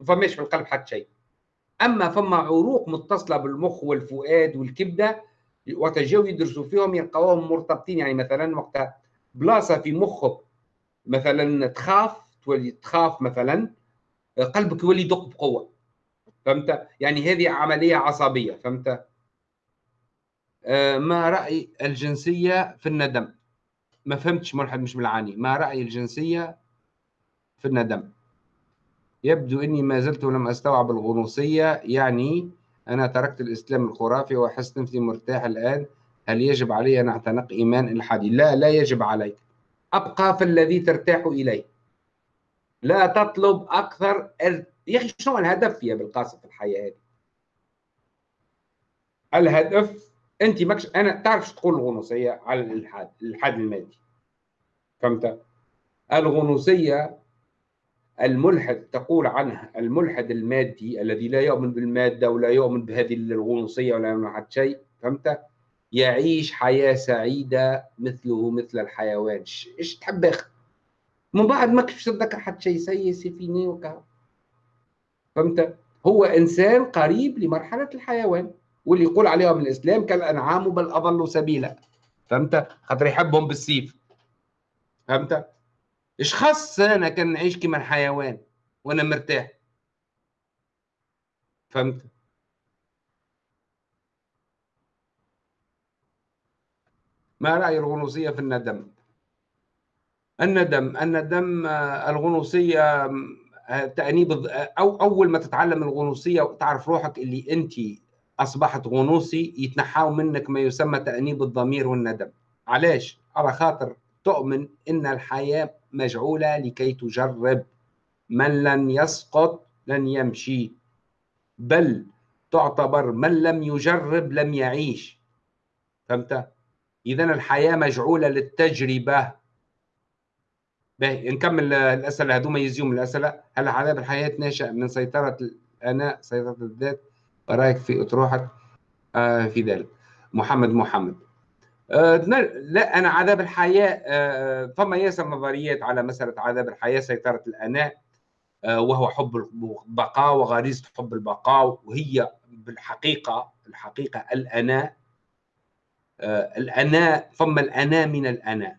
ما فماش في القلب حتى شيء. أما فما عروق متصلة بالمخ والفؤاد والكبده وقت جاوا يدرسوا فيهم يلقاوهم مرتبطين. يعني مثلا وقت بلاصة في مخك مثلا تخاف تولي تخاف مثلا قلبك يولي يدق بقوة. فهمت؟ يعني هذه عملية عصبية. فهمت؟ آه ما رأي الجنسية في الندم؟ ما فهمتش ملحد مش بالعاني ما رأي الجنسية في الندم؟ يبدو أني ما زلت لم أستوعب الغنوصية. يعني أنا تركت الإسلام الخرافي وأحس نفسي مرتاح الآن. هل يجب علي أن أعتنق إيمان إلحادي؟ لا لا يجب عليك أبقى في الذي ترتاح إليه. لا تطلب أكثر يا أخي شنو الهدف يا بالقاسم في الحياة هذه؟ الهدف أنت مكش أنا تعرف تقول الغنوصية على الإلحاد الإلحاد المادي؟ فهمت؟ الغنوصية الملحد تقول عنه الملحد المادي الذي لا يؤمن بالمادة ولا يؤمن بهذه الغنوصيه ولا يؤمن بحد شيء فهمت؟ يعيش حياة سعيدة مثله مثل الحيوان إيش تحب اخ من بعد ما كيفاش تذكر حد شيء سي سيفيني وكا فهمت؟ هو إنسان قريب لمرحلة الحيوان واللي يقول عليهم الإسلام كالأنعام بل اضلوا سبيلا فهمت؟ خاطر يحبهم بالسيف فهمت؟ إيش خاص أنا كان نعيش كيما الحيوان وأنا مرتاح؟ فهمت؟ ما رأي الغنوصية في الندم؟ الندم الندم الغنوصية تأنيب أو أول ما تتعلم الغنوصية وتعرف روحك اللي أنت أصبحت غنوصي يتنحاو منك ما يسمى تأنيب الضمير والندم. علاش؟ على خاطر تؤمن إن الحياة مجعولة لكي تجرب. من لن يسقط لن يمشي. بل تعتبر من لم يجرب لم يعيش. فهمت؟ اذا الحياة مجعولة للتجربة. باهي نكمل الأسئلة هذوما يزيوم الأسئلة. هل عذاب الحياة ناشئ من سيطرة الانا سيطرة الذات؟ رأيك في إطروحك؟ آه في ذلك. محمد محمد. لا أنا عذاب الحياة آه فما ياسر نظريات على مسألة عذاب الحياة سيطرة الاناء آه وهو حب البقاء وغريزة حب البقاء وهي بالحقيقة الحقيقة الاناء آه الاناء فما الاناء من الاناء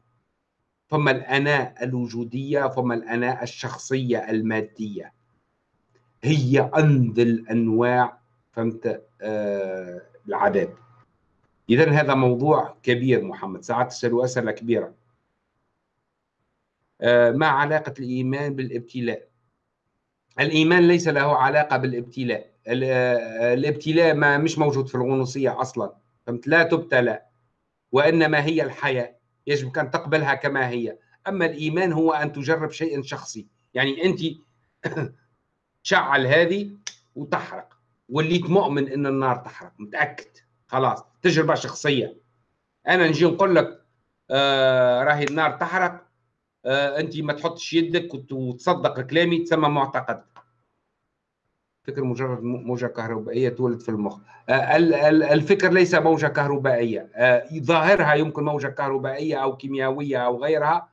فما الأنا الوجودية فما الأنا الشخصية المادية. هي أنذل أنواع فهمت؟ آه العذاب. إذا هذا موضوع كبير محمد. ساعات تسألوا أسئلة كبيرة. آه ما علاقة الإيمان بالابتلاء؟ الإيمان ليس له علاقة بالابتلاء. آه، الابتلاء ما مش موجود في الغنوصية أصلا. فهمت؟ لا تبتلى وإنما هي الحياة. يجب أن تقبلها كما هي. أما الإيمان هو أن تجرب شيء شخصي. يعني أنت تشعل هذه وتحرق وليت مؤمن أن النار تحرق. متأكد؟ خلاص تجربة شخصية. أنا نجي نقول لك آه راهي النار تحرق آه أنت ما تحطش يدك وتصدق كلامي تسمى معتقد. فكر مجرد موجة كهربائية تولد في المخ. آه، الفكر ليس موجة كهربائية. آه، ظاهرها يمكن موجة كهربائية أو كيميائية أو غيرها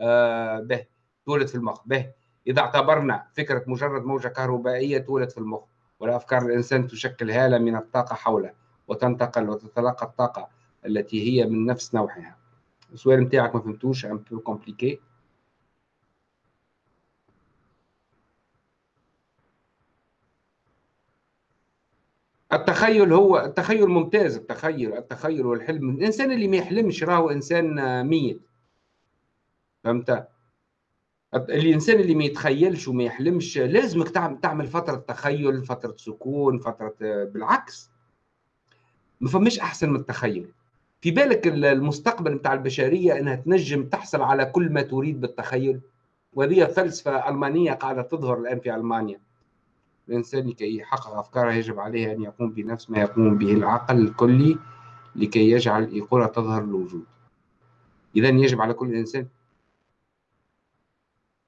آه، به تولد في المخ. به. إذا اعتبرنا فكرة مجرد موجة كهربائية تولد في المخ والأفكار الإنسان تشكل هالة من الطاقة حوله. وتنتقل وتتلقى الطاقة التي هي من نفس نوعها. السؤال نتاعك ما فهمتوش un peu compliqué التخيل هو التخيل ممتاز التخيل التخيل والحلم. الإنسان اللي ما يحلمش راهو إنسان ميت. فهمت؟ الإنسان اللي ما يتخيلش وما يحلمش لازمك تعمل فترة تخيل فترة سكون فترة بالعكس. ما فماش أحسن من التخيل. في بالك المستقبل بتاع البشرية إنها تنجم تحصل على كل ما تريد بالتخيل؟ وهذه فلسفة ألمانية قاعدة تظهر الآن في ألمانيا. الإنسان لكي يحقق أفكاره يجب عليه أن يقوم بنفس ما يقوم به العقل الكلي لكي يجعل الإيقونة تظهر الوجود إذا يجب على كل إنسان.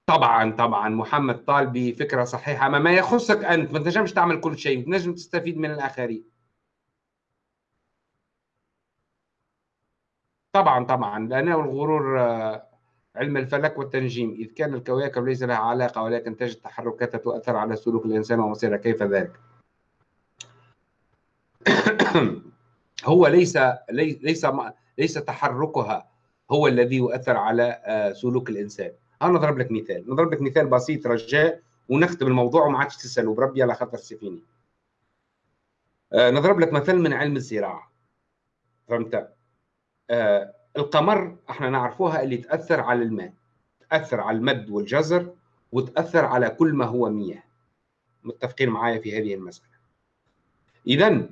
طبعا طبعا محمد طالبي فكرة صحيحة ما, ما يخصك أنت ما تنجمش تعمل كل شيء تنجم تستفيد من الآخرين. طبعا طبعا. لأنه الغرور آه، علم الفلك والتنجيم. إذ كان الكواكب ليس لها علاقة ولكن تجد تحركاتها تؤثر على سلوك الإنسان ومصيره. كيف ذلك؟ هو ليس ليس ليس تحركها هو الذي يؤثر على آه، سلوك الإنسان. أنا نضرب لك مثال. نضرب لك مثال بسيط رجاء ونختم الموضوع وما عادش تسألوا بربي على خاطر سيفيني آه، نضرب لك مثال من علم الزراعة. فهمت؟ آه، القمر إحنا نعرفوها اللي تأثر على الماء تأثر على المد والجزر وتأثر على كل ما هو مياه. متفقين معايا في هذه المسألة. اذا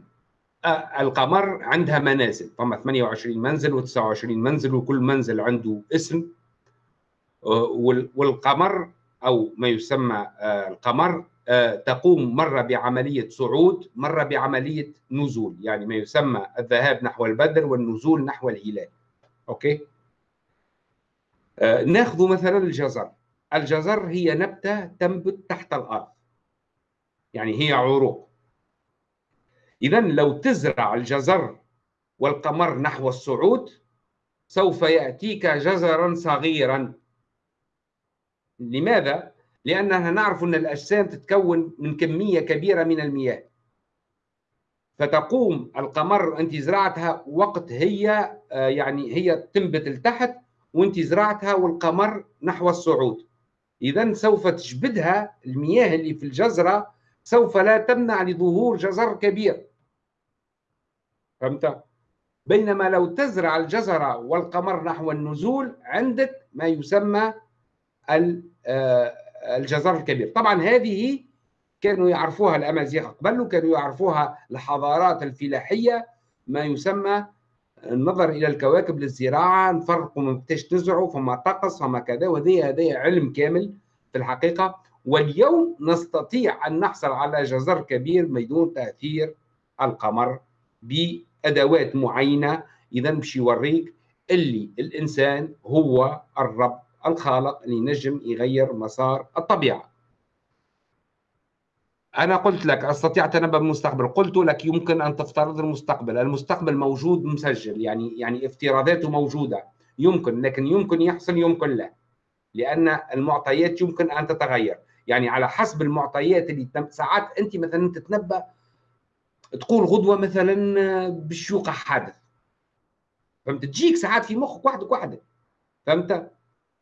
القمر عندها منازل. فما 28 منزل و29 منزل وكل منزل عنده اسم. والقمر أو ما يسمى القمر تقوم مرة بعملية صعود مرة بعملية نزول يعني ما يسمى الذهاب نحو البدر والنزول نحو الهلال. أوكي؟ آه ناخذ مثلا الجزر. الجزر هي نبتة تنبت تحت الأرض. يعني هي عروق. اذا لو تزرع الجزر والقمر نحو الصعود سوف يأتيك جزرا صغيرا. لماذا؟ لأننا نعرف أن الأجسام تتكون من كمية كبيرة من المياه. فتقوم القمر أنت زرعتها وقت هي آه، يعني هي تنبت لتحت وأنت زرعتها والقمر نحو الصعود. اذا سوف تجبدها المياه اللي في الجزرة سوف لا تمنع لظهور جزر كبير. فهمت؟ بينما لو تزرع الجزرة والقمر نحو النزول عندك ما يسمى الجزر الكبير. طبعا هذه كانوا يعرفوها الأمازيغ قبل كانوا يعرفوها الحضارات الفلاحية ما يسمى النظر إلى الكواكب للزراعة نفرقوا من كيفاش تزرعوا فما طقس فما كذا وهذا هذا علم كامل في الحقيقة. واليوم نستطيع أن نحصل على جزر كبير بدون تأثير القمر بأدوات معينة. اذا باش يوريك اللي الإنسان هو الرب. الخالق اللي ينجم يغير مسار الطبيعة. أنا قلت لك استطيع التنبؤ بالمستقبل قلت لك يمكن أن تفترض المستقبل. المستقبل موجود مسجل يعني يعني افتراضاته موجودة. يمكن لكن يمكن يحصل يمكن لا. لأن المعطيات يمكن أن تتغير. يعني على حسب المعطيات اللي ساعات أنت مثلا تتنبأ تقول غدوة مثلا باش يوقع حادث. فهمت؟ تجيك ساعات في مخك وحدك وحدك فهمت؟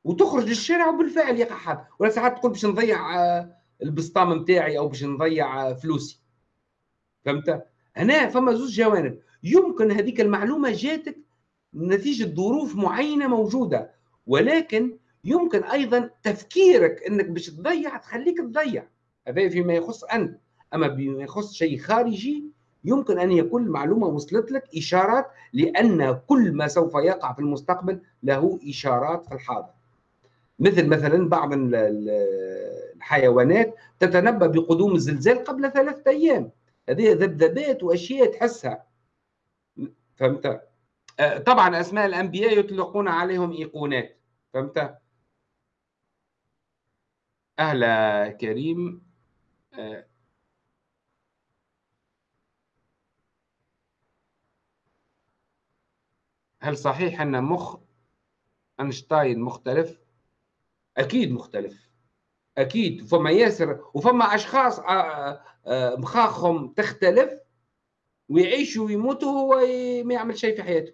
وتخرج للشارع وبالفعل يقع حادث ولا ساعات تقول باش نضيع آه، البسطام نتاعي أو باش نضيع آه، فلوسي. فهمت؟ هنا فما زوج جوانب. يمكن هذيك المعلومة جاتك نتيجة ظروف معينة موجودة. ولكن يمكن أيضا تفكيرك إنك باش تضيع تخليك تضيع. هذا فيما يخص انت أما بما يخص شيء خارجي يمكن أن يكون المعلومة وصلت لك إشارات لأن كل ما سوف يقع في المستقبل له إشارات في الحاضر. مثل مثلا بعض الحيوانات تتنبأ بقدوم الزلزال قبل ثلاثة أيام. هذه ذبذبات وأشياء تحسها. فهمت؟ آه، طبعا أسماء الأنبياء يطلقون عليهم إيقونات. فهمت؟ أهلا كريم. آه، هل صحيح أن مخ أينشتاين مختلف؟ أكيد مختلف. أكيد. فما ياسر وفما أشخاص آه، آه، مخاخهم تختلف ويعيشوا ويموتوا هو ما يعمل شيء في حياته.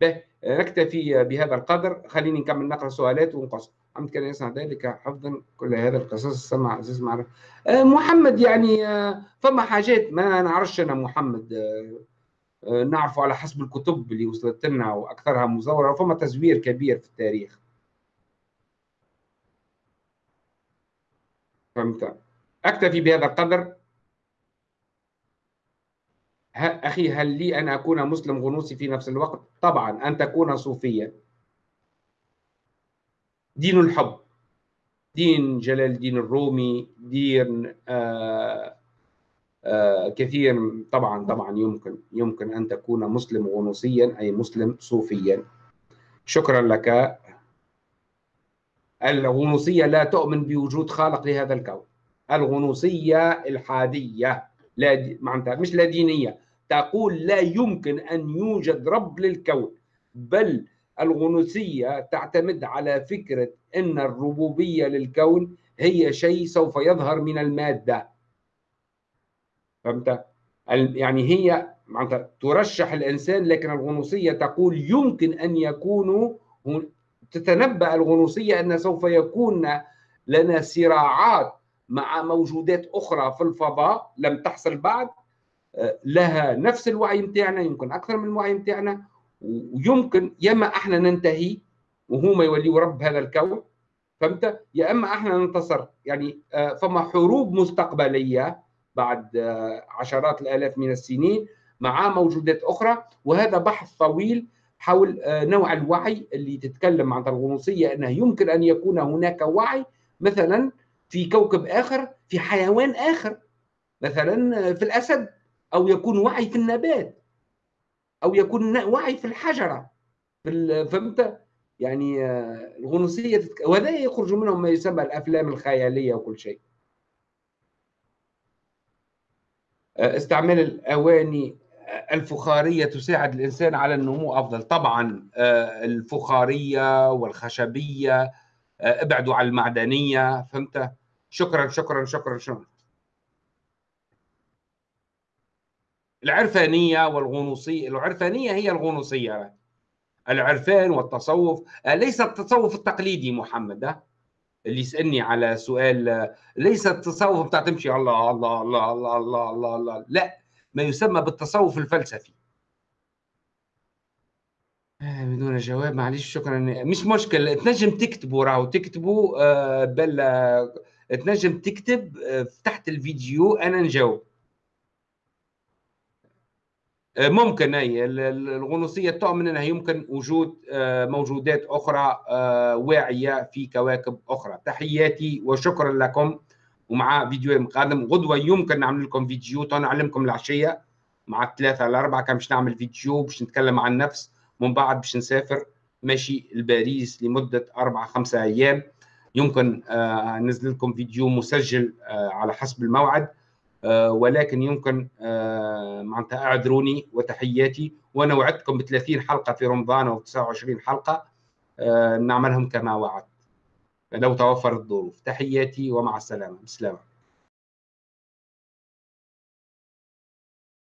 به نكتفي بهذا القدر. خليني نكمل نقرأ سؤالات ونقص. حمد كان يسمع ذلك حفظا كل هذا القصص. سمع عزيز معرفة. آه، محمد يعني فما حاجات؟ ما نعرفش أنا محمد. نعرفه على حسب الكتب اللي وصلت لنا وأكثرها مزورة. وفما تزوير كبير في التاريخ. فهمت أكتفي بهذا القدر. أخي هل لي أن أكون مسلم غنوصي في نفس الوقت؟ طبعا أن تكون صوفيا. دين الحب. دين جلال الدين الرومي دين آآ آآ كثير طبعا طبعا يمكن يمكن أن تكون مسلم غنوصيا أي مسلم صوفيا. شكرا لك. الغنوصية لا تؤمن بوجود خالق لهذا الكون. الغنوصية الحادية لا معناتها مش لا دينية. تقول لا يمكن أن يوجد رب للكون بل الغنوصية تعتمد على فكرة أن الربوبية للكون هي شيء سوف يظهر من المادة. فهمت؟ يعني هي معناتها ترشح الإنسان لكن الغنوصية تقول يمكن أن يكونوا تتنبأ الغنوصية أن سوف يكون لنا صراعات مع موجودات أخرى في الفضاء لم تحصل بعد. آه، لها نفس الوعي متاعنا يمكن أكثر من الوعي متاعنا ويمكن يا إما أحنا ننتهي وهما يوليوا رب هذا الكون فهمت؟ يا إما أحنا ننتصر. يعني آه، فما حروب مستقبلية بعد آه، عشرات الآلاف من السنين مع موجودات أخرى وهذا بحث طويل حول آه، نوع الوعي اللي تتكلم عن الغنوصية أنه يمكن أن يكون هناك وعي مثلا في كوكب آخر في حيوان آخر مثلا آه، في الأسد أو يكون وعي في النبات أو يكون وعي في الحجرة في فهمت؟ يعني آه، الغنوصية تتك... وهذا يخرج منهم ما يسمى الأفلام الخيالية وكل شيء. استعمال الأواني الفخارية تساعد الإنسان على النمو أفضل. طبعا آه، الفخارية والخشبية آه، ابعدوا عن المعدنية فهمت؟ شكرا شكرا شكرا شكرا. العرفانية والغنوصية العرفانية هي الغنوصية. العرفان والتصوف آه، ليس التصوف التقليدي محمد اللي يسألني على سؤال ليس التصوف بتاع تمشي الله الله الله الله الله الله, الله. لا. ما يسمى بالتصوف الفلسفي. آه، بدون جواب معلش شكرا. مش مشكل تنجم تكتبوا راهو. تكتبوا آه، بل آه، تنجم تكتب تحت الفيديو أنا نجاوب. ممكن أي الغنوصية تؤمن أنها يمكن وجود موجودات أخرى واعية في كواكب أخرى. تحياتي وشكرا لكم. ومع فيديو قادم غدوة يمكن نعمل لكم فيديو تو نعلمكم العشية. مع الثلاثة الاربعه كان باش نعمل فيديو باش نتكلم عن النفس. من بعد باش نسافر ماشي لباريس لمدة أربع خمسة أيام. يمكن آه، ننزل لكم فيديو مسجل آه، على حسب الموعد. آه، ولكن يمكن معناتها أعذروني وتحياتي. وأنا وعدتكم ب 30 حلقة في رمضان أو 29 حلقة. نعملهم كما وعدت. لو توفرت الظروف. تحياتي ومع السلامة. بسلامه